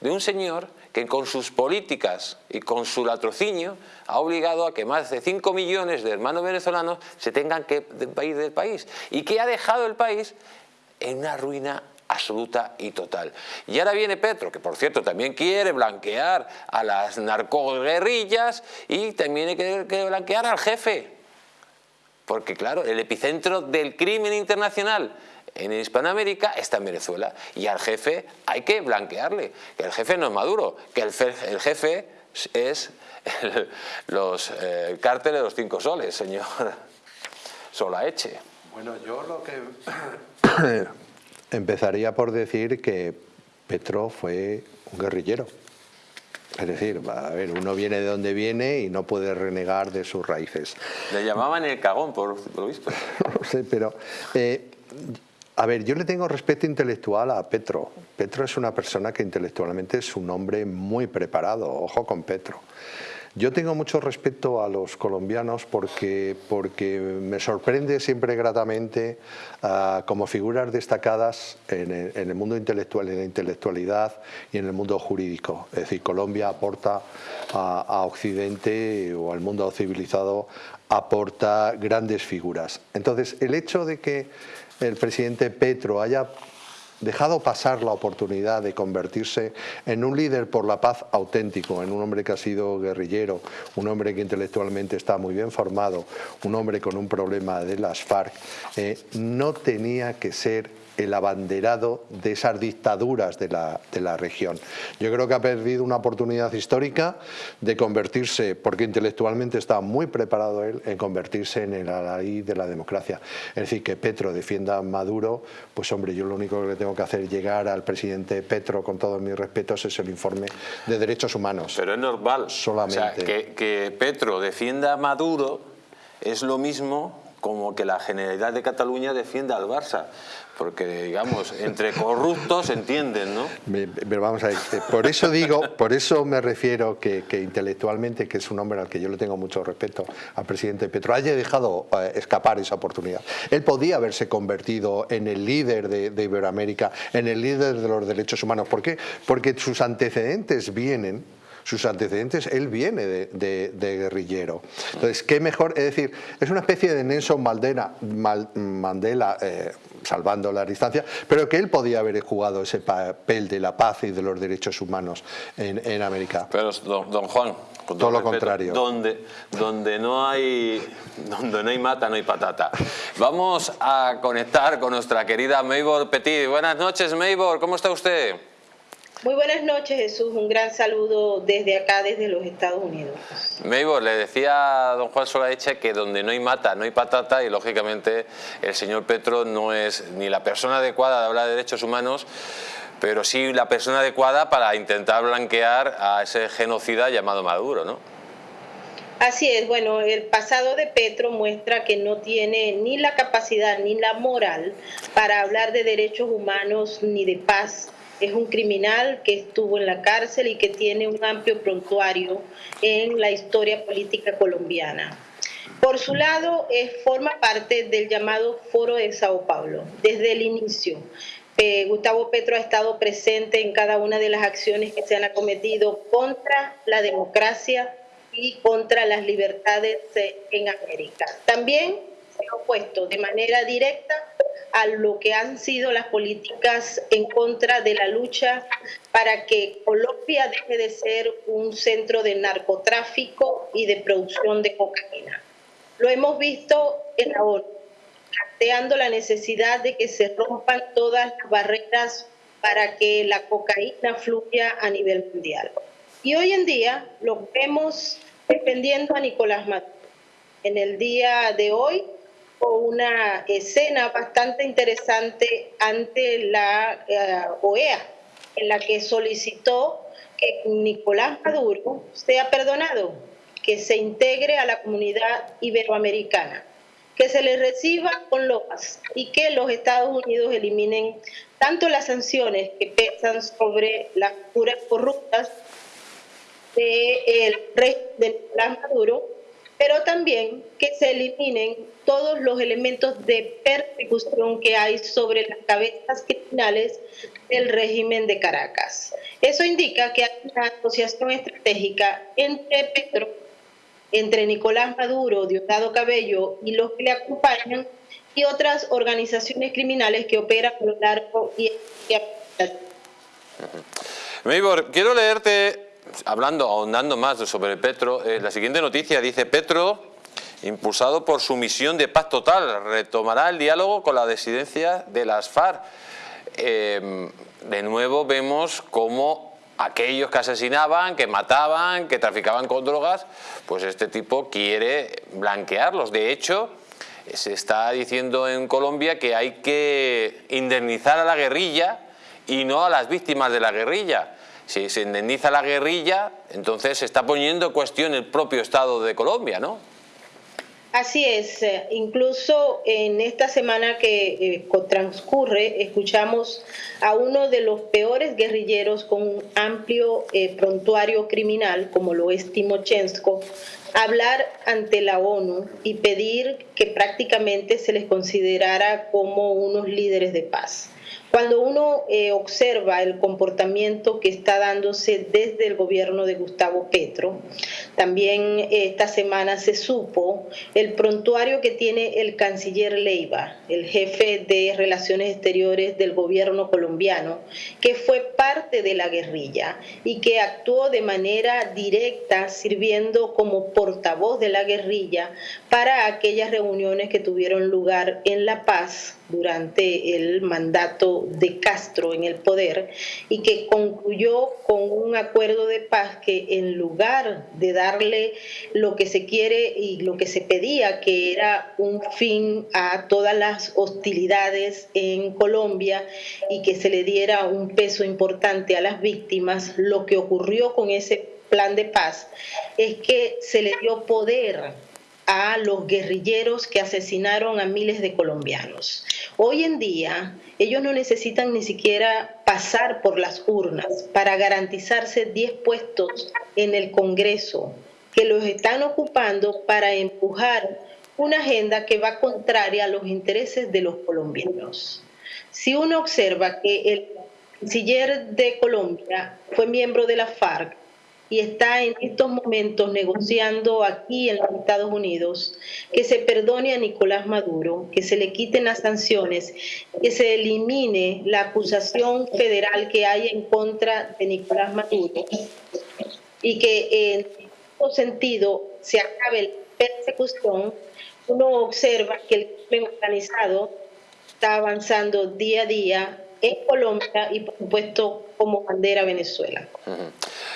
de un señor que con sus políticas y con su latrocinio ha obligado a que más de 5 millones de hermanos venezolanos se tengan que ir del país y que ha dejado el país en una ruina absoluta y total. Y ahora viene Petro, que por cierto también quiere blanquear a las narcoguerrillas y también quiere blanquear al jefe. Porque claro, el epicentro del crimen internacional en Hispanoamérica está en Venezuela y al jefe hay que blanquearle, que el jefe no es Maduro, que el, jefe es los eh, cárteles de los cinco soles, señor Solaeche. Bueno, yo lo que empezaría por decir que Petro fue un guerrillero. Es decir, a ver, uno viene de donde viene y no puede renegar de sus raíces. Le llamaban el cagón, por, lo visto. no sé, pero eh, a ver, yo le tengo respeto intelectual a Petro. Petro es una persona que intelectualmente es un hombre muy preparado, ojo con Petro. Yo tengo mucho respeto a los colombianos porque, porque me sorprende siempre gratamente ah, como figuras destacadas en el, mundo intelectual, en la intelectualidad y en el mundo jurídico. Es decir, Colombia aporta a, a Occidente o al mundo civilizado aporta grandes figuras. Entonces, el hecho de que el presidente Petro haya dejado pasar la oportunidad de convertirse en un líder por la paz auténtico, en un hombre que ha sido guerrillero, un hombre que intelectualmente está muy bien formado, un hombre con un problema de las FARC, eh, no tenía que ser el abanderado de esas dictaduras de la, de la, región. Yo creo que ha perdido una oportunidad histórica de convertirse, porque intelectualmente está muy preparado él, en convertirse en el alí de la democracia. Es decir, que Petro defienda a Maduro, pues hombre, yo lo único que le tengo que hacer llegar al presidente Petro, con todos mis respetos, es el informe de derechos humanos. Pero es normal. Solamente. que, que Petro defienda a Maduro es lo mismo como que la Generalidad de Cataluña defienda al Barça porque digamos, entre corruptos entienden, ¿no? Pero vamos a ver, eh, por eso digo, por eso me refiero que, intelectualmente, que es un hombre al que yo le tengo mucho respeto, al presidente Petro, haya dejado eh, escapar esa oportunidad. Él podía haberse convertido en el líder de, de Iberoamérica, en el líder de los derechos humanos. ¿Por qué? Porque sus antecedentes vienen sus antecedentes, él viene de, guerrillero. Entonces, ¿qué mejor? Es decir, es una especie de Nelson Mandela, Mandela eh, salvando la distancia, pero que él podía haber jugado ese papel de la paz y de los derechos humanos en, América. Pero, don, Juan, todo, lo contrario. Donde, donde, no hay, donde no hay mata, no hay patata. Vamos a conectar con nuestra querida Maybor Petit. Buenas noches, Maybor, ¿cómo está usted? Muy buenas noches, Jesús. Un gran saludo desde acá, desde los Estados Unidos. Maybor, le decía a don Juan Solaeche que donde no hay mata, no hay patata y lógicamente el señor Petro no es ni la persona adecuada de hablar de derechos humanos, pero sí la persona adecuada para intentar blanquear a ese genocida llamado Maduro, ¿no? Así es, bueno, el pasado de Petro muestra que no tiene ni la capacidad ni la moral para hablar de derechos humanos ni de paz es un criminal que estuvo en la cárcel y que tiene un amplio prontuario en la historia política colombiana. Por su lado, forma parte del llamado Foro de Sao Paulo desde el inicio. Eh, Gustavo Petro ha estado presente en cada una de las acciones que se han acometido contra la democracia y contra las libertades eh, en América. También opuesto de manera directa a lo que han sido las políticas en contra de la lucha para que Colombia deje de ser un centro de narcotráfico y de producción de cocaína. Lo hemos visto en la ONU, planteando la necesidad de que se rompan todas las barreras para que la cocaína fluya a nivel mundial. Y hoy en día lo vemos defendiendo a Nicolás Maduro. En el día de hoy una escena bastante interesante ante la eh, OEA, en la que solicitó que Nicolás Maduro sea perdonado, que se integre a la comunidad iberoamericana, que se le reciba con loas y que los Estados Unidos eliminen tanto las sanciones que pesan sobre las curas corruptas del rey de Nicolás Maduro pero también que se eliminen todos los elementos de persecución que hay sobre las cabezas criminales del régimen de Caracas. Eso indica que hay una asociación estratégica entre Petro, entre Nicolás Maduro, Diosdado Cabello y los que le acompañan y otras organizaciones criminales que operan lo largo y Meibor, quiero leerte hablando, ahondando más sobre Petro, eh, la siguiente noticia dice Petro, impulsado por su misión de paz total, retomará el diálogo con la disidencia de las FARC. Em, de nuevo vemos cómo aquellos que asesinaban, que mataban, que traficaban con drogas, pues este tipo quiere blanquearlos. De hecho, se está diciendo en Colombia que hay que indemnizar a la guerrilla y no a las víctimas de la guerrilla si se indemniza la guerrilla, entonces se está poniendo en cuestión el propio Estado de Colombia, ¿no? Así es, eh, incluso en esta semana que eh, transcurre escuchamos a uno de los peores guerrilleros con un amplio eh, prontuario criminal, como lo es Timochenko, hablar ante la ONU y pedir que prácticamente se les considerara como unos líderes de paz. Cuando uno eh, observa el comportamiento que está dándose desde el gobierno de Gustavo Petro, también eh, esta semana se supo el prontuario que tiene el canciller Leiva, el jefe de Relaciones Exteriores del gobierno colombiano, que fue parte de la guerrilla y que actuó de manera directa sirviendo como portavoz de la guerrilla para aquellas reuniones que tuvieron lugar en La Paz durante el mandato de Castro en el poder y que concluyó con un acuerdo de paz que en lugar de darle lo que se quiere y lo que se pedía, que era un fin a todas las hostilidades en Colombia y que se le diera un peso importante a las víctimas, lo que ocurrió con ese plan de paz es que se le dio poder a los guerrilleros que asesinaron a miles de colombianos. Hoy en día ellos no necesitan ni siquiera pasar por las urnas para garantizarse 10 puestos en el Congreso que los están ocupando para empujar una agenda que va contraria a los intereses de los colombianos. Si uno observa que el canciller de Colombia fue miembro de la FARC y está en estos momentos negociando aquí en los Estados Unidos que se perdone a Nicolás Maduro, que se le quiten las sanciones, que se elimine la acusación federal que hay en contra de Nicolás Maduro y que en este sentido se acabe la persecución, uno observa que el crimen organizado está avanzando día a día en Colombia y por supuesto como bandera Venezuela.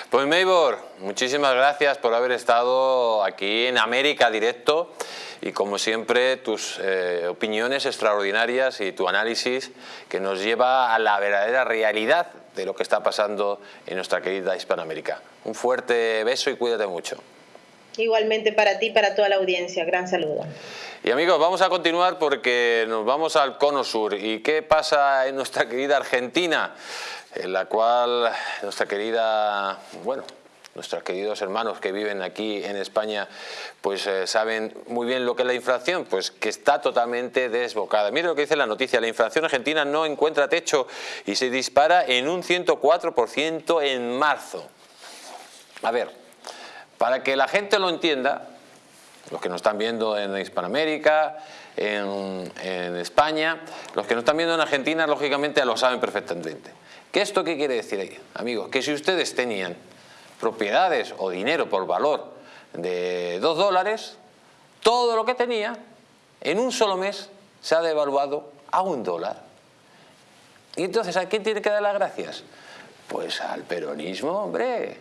Pues Maybor, muchísimas gracias por haber estado aquí en América Directo y como siempre tus eh, opiniones extraordinarias y tu análisis que nos lleva a la verdadera realidad de lo que está pasando en nuestra querida Hispanoamérica. Un fuerte beso y cuídate mucho. Igualmente para ti y para toda la audiencia. Gran saludo. Y amigos, vamos a continuar porque nos vamos al cono sur. ¿Y qué pasa en nuestra querida Argentina? En la cual nuestra querida, bueno, nuestros queridos hermanos que viven aquí en España pues eh, saben muy bien lo que es la inflación, pues que está totalmente desbocada. Mire lo que dice la noticia, la inflación argentina no encuentra techo y se dispara en un 104% en marzo. A ver, para que la gente lo entienda, los que nos están viendo en Hispanoamérica, en, España, los que nos están viendo en Argentina, lógicamente lo saben perfectamente. ¿Qué esto qué quiere decir ahí? Amigos, que si ustedes tenían propiedades o dinero por valor de 2 dólares, todo lo que tenía en un solo mes se ha devaluado a un dólar. Y entonces, ¿a quién tiene que dar las gracias? Pues al peronismo, hombre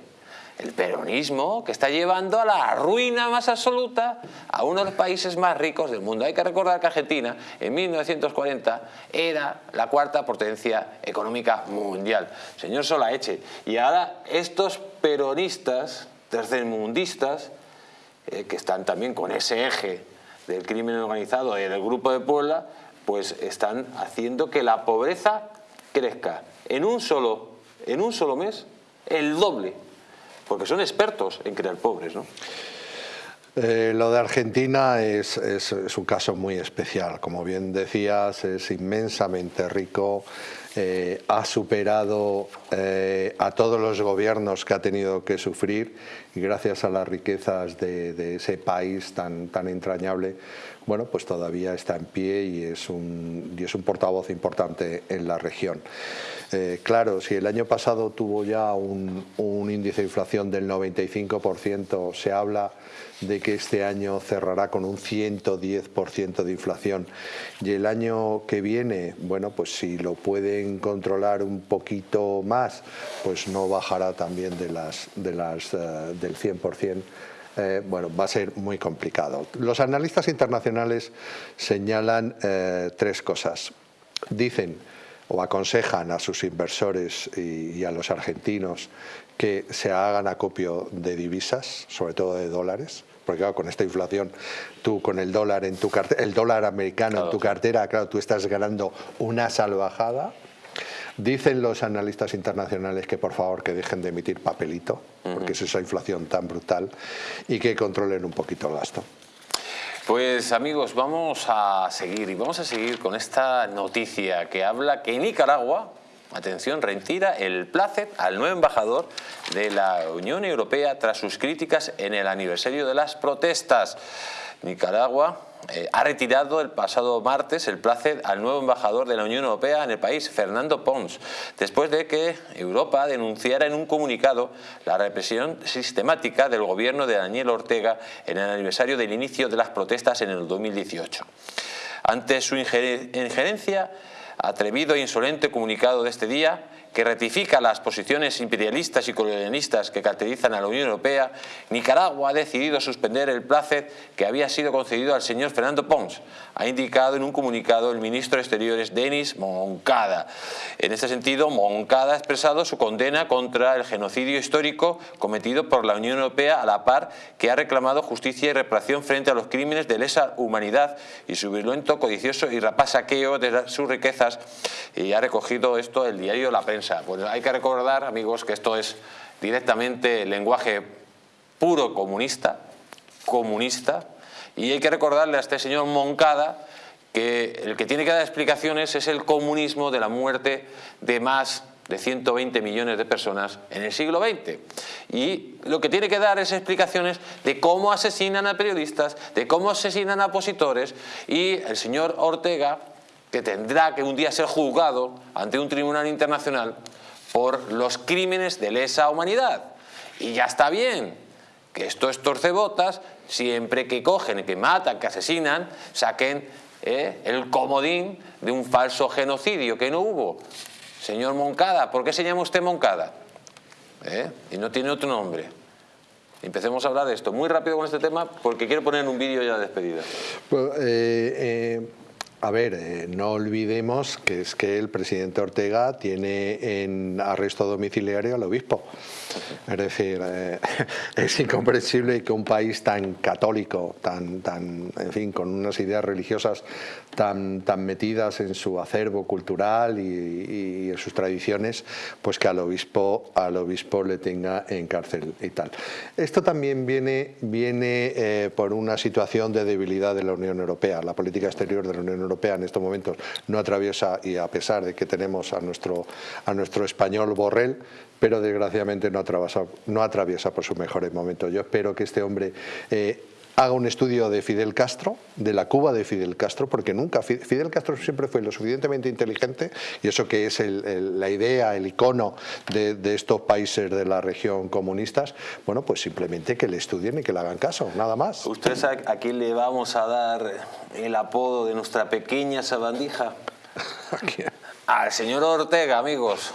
el peronismo que está llevando a la ruina más absoluta a uno de los países más ricos del mundo. Hay que recordar que Argentina en 1940 era la cuarta potencia económica mundial. Señor Solaeche, y ahora estos peronistas tercermundistas, eh, que están también con ese eje del crimen organizado y del Grupo de Puebla, pues están haciendo que la pobreza crezca en un solo, en un solo mes el doble porque son expertos en crear pobres, ¿no? Eh, lo de Argentina es, un caso muy especial. Como bien decías, es inmensamente rico. Ha superado eh, a todos los gobiernos que ha tenido que sufrir y gracias a las riquezas de, ese país tan, tan entrañable, bueno, pues todavía está en pie y es un, y es un portavoz importante en la región. Eh, claro, si el año pasado tuvo ya un, índice de inflación del 95%, se habla de que este año cerrará con un 110% de inflación y el año que viene, bueno, pues si lo pueden controlar un poquito más, pues no bajará también eh, del 100%. Eh, bueno, va a ser muy complicado. Los analistas internacionales señalan tres cosas. Dicen o aconsejan a sus inversores y, a los argentinos que se hagan acopio de divisas, sobre todo de dólares, porque claro, con esta inflación, tú con el dólar en tu cartera, el dólar americano en tu cartera, claro, tú estás ganando una salvajada. Dicen los analistas internacionales que por favor que dejen de emitir papelito, porque es esa inflación tan brutal, y que controlen un poquito el gasto. Pues amigos, vamos a seguir y vamos a seguir con esta noticia que habla que Nicaragua, atención, retira el placet al nuevo embajador de la Unión Europea tras sus críticas en el aniversario de las protestas. Nicaragua eh, ha retirado el pasado martes el placet al nuevo embajador de la Unión Europea en el país, Fernando Pons, después de que Europa denunciara en un comunicado la represión sistemática del gobierno de Daniel Ortega en el aniversario del inicio de las protestas en el 2018. Ante su injerencia, atrevido e insolente comunicado de este día, que ratifica las posiciones imperialistas y colonialistas que caracterizan a la Unión Europea, Nicaragua ha decidido suspender el placet que había sido concedido al señor Fernando Pons, ha indicado en un comunicado el ministro de Exteriores Denis Moncada. En este sentido, Moncada ha expresado su condena contra el genocidio histórico cometido por la Unión Europea a la par que ha reclamado justicia y reparación frente a los crímenes de lesa humanidad y su violento, codicioso y rapaz saqueo de sus riquezas y ha recogido esto el diario La Prensa. Pues hay que recordar, amigos, que esto es directamente lenguaje puro comunista, comunista, y hay que recordarle a este señor Moncada que el que tiene que dar explicaciones es el comunismo de la muerte de más de 120 millones de personas en el siglo XX. Y lo que tiene que dar es explicaciones de cómo asesinan a periodistas, de cómo asesinan a opositores y el señor Ortega, que tendrá que un día ser juzgado ante un tribunal internacional por los crímenes de lesa humanidad. Y ya está bien, que esto es torcebotas, siempre que cogen, que matan, que asesinan, saquen eh, el comodín de un falso genocidio que no hubo. Señor Moncada, ¿por qué se llama usted Moncada? ¿Eh? Y no tiene otro nombre. Empecemos a hablar de esto muy rápido con este tema porque quiero poner un vídeo ya de despedida. Pues, eh, a ver, no olvidemos que es que el presidente Ortega tiene en arresto domiciliario al obispo. Es decir, eh, es incomprensible que un país tan católico, tan, tan, en fin, con unas ideas religiosas tan, tan metidas en su acervo cultural y, en sus tradiciones, pues que al obispo, al obispo le tenga en cárcel y tal. Esto también viene, viene eh, por una situación de debilidad de la Unión Europea. La política exterior de la Unión Europea en estos momentos no atraviesa, y a pesar de que tenemos a nuestro, a nuestro español Borrell, pero desgraciadamente no atraviesa, no atraviesa por sus mejores momentos. Yo espero que este hombre eh, haga un estudio de Fidel Castro, de la Cuba de Fidel Castro, porque nunca, Fidel Castro siempre fue lo suficientemente inteligente, y eso que es la idea, el icono de, estos países de la región comunistas, bueno, pues simplemente que le estudien y que le hagan caso, nada más. ¿Usted sabe a quién le vamos a dar el apodo de nuestra pequeña sabandija? Al señor Ortega, amigos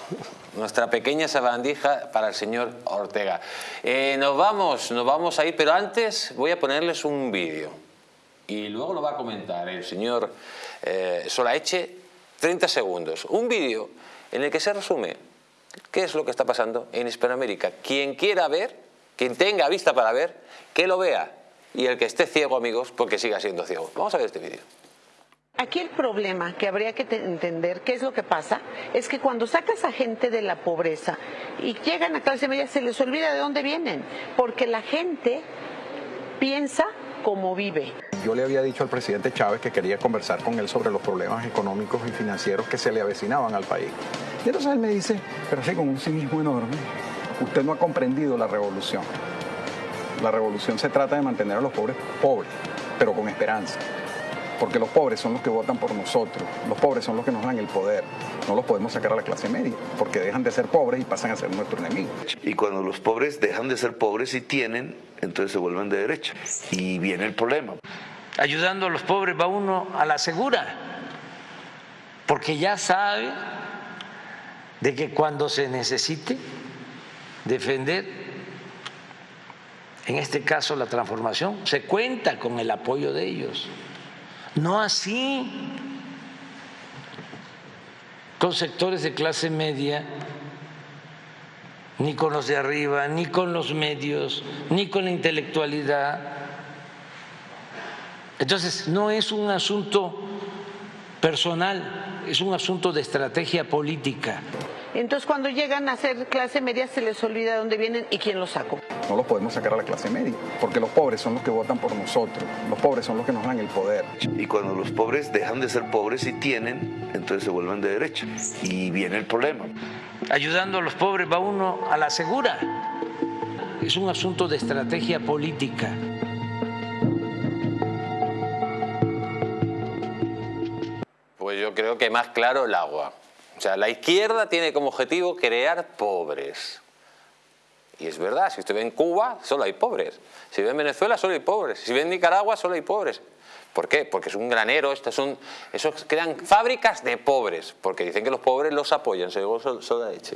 nuestra pequeña sabandija para el señor Ortega. Eh, nos vamos, nos vamos a pero antes voy a ponerles un vídeo y luego lo va a comentar el señor eh, Solaeche, 30 segundos. Un vídeo en el que se resume qué es lo que está pasando en Hispanoamérica. Quien quiera ver, quien tenga vista para ver, que lo vea. Y el que esté ciego, amigos, porque siga siendo ciego. Vamos a ver este vídeo. Aquí el problema que habría que entender, qué es lo que pasa, es que cuando sacas a gente de la pobreza y llegan a clase media se les olvida de dónde vienen, porque la gente piensa como vive. Yo le había dicho al presidente Chávez que quería conversar con él sobre los problemas económicos y financieros que se le avecinaban al país. Y entonces él me dice, pero así con un cinismo enorme, usted no ha comprendido la revolución. La revolución se trata de mantener a los pobres pobres, pero con esperanza porque los pobres son los que votan por nosotros, los pobres son los que nos dan el poder. No los podemos sacar a la clase media, porque dejan de ser pobres y pasan a ser nuestro enemigo. Y cuando los pobres dejan de ser pobres y tienen, entonces se vuelven de derecha. Y viene el problema. Ayudando a los pobres va uno a la segura, porque ya sabe de que cuando se necesite defender, en este caso la transformación, se cuenta con el apoyo de ellos. No así con sectores de clase media, ni con los de arriba, ni con los medios, ni con la intelectualidad. Entonces, no es un asunto personal, es un asunto de estrategia política. Entonces cuando llegan a ser clase media se les olvida de dónde vienen y quién los sacó. No los podemos sacar a la clase media, porque los pobres son los que votan por nosotros, los pobres son los que nos dan el poder. Y cuando los pobres dejan de ser pobres y tienen, entonces se vuelven de derecha. Y viene el problema. Ayudando a los pobres va uno a la segura. Es un asunto de estrategia política. Pues yo creo que más claro el agua. O sea, la izquierda tiene como objetivo crear pobres. Y es verdad, si usted ve en Cuba, solo hay pobres. Si ve en Venezuela, solo hay pobres. Si ve en Nicaragua, solo hay pobres. ¿Por qué? Porque es un granero, estos son, esos crean fábricas de pobres, porque dicen que los pobres los apoyan, según Soda Leche.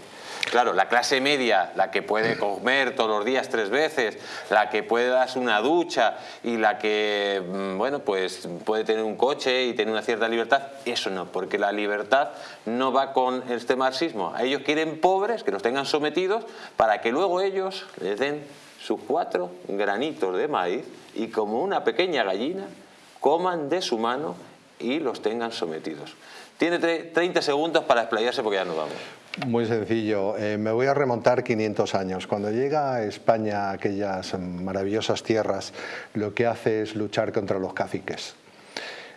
Claro, la clase media, la que puede comer todos los días tres veces, la que puede darse una ducha y la que, mm, bueno, pues puede tener un coche y tener una cierta libertad, eso no, porque la libertad no va con este marxismo. Ellos quieren pobres, que los tengan sometidos, para que luego ellos les den sus cuatro granitos de maíz y como una pequeña gallina coman de su mano y los tengan sometidos. Tiene 30 segundos para explayarse porque ya nos vamos. Muy sencillo, eh, me voy a remontar 500 años. Cuando llega a España aquellas maravillosas tierras, lo que hace es luchar contra los caciques.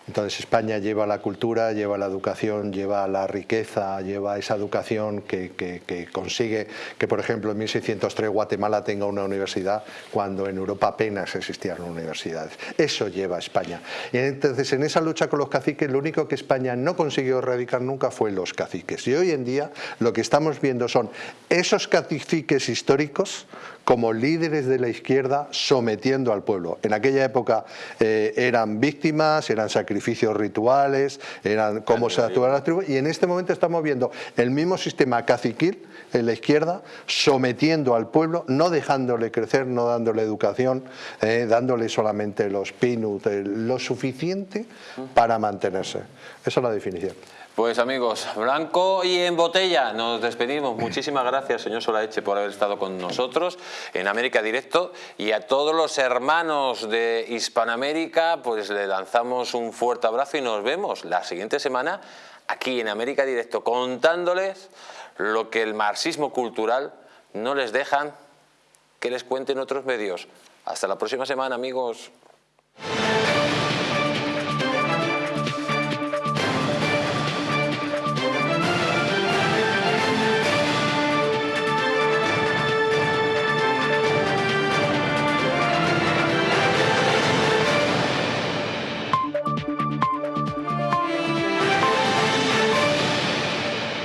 Entonces España lleva la cultura, lleva la educación, lleva la riqueza, lleva esa educación que, consigue que, por ejemplo, en 1603 Guatemala tenga una universidad cuando en Europa apenas existían universidades. Eso lleva España. Y entonces en esa lucha con los caciques lo único que España no consiguió erradicar nunca fue los caciques. Y hoy en día lo que estamos viendo son esos caciques históricos como líderes de la izquierda sometiendo al pueblo. En aquella época eh, eran víctimas, eran sacrificios rituales, eran cómo se actuaban las tribus y en este momento estamos viendo el mismo sistema caciquil en la izquierda sometiendo al pueblo, no dejándole crecer, no dándole educación, eh, dándole solamente los pinut, lo suficiente para mantenerse. Esa es la definición. Pues amigos, blanco y en botella, nos despedimos. Muchísimas gracias, señor Solaeche, por haber estado con nosotros en América Directo y a todos los hermanos de Hispanoamérica, pues le lanzamos un fuerte abrazo y nos vemos la siguiente semana aquí en América Directo contándoles lo que el marxismo cultural no les dejan que les cuenten otros medios. Hasta la próxima semana, amigos.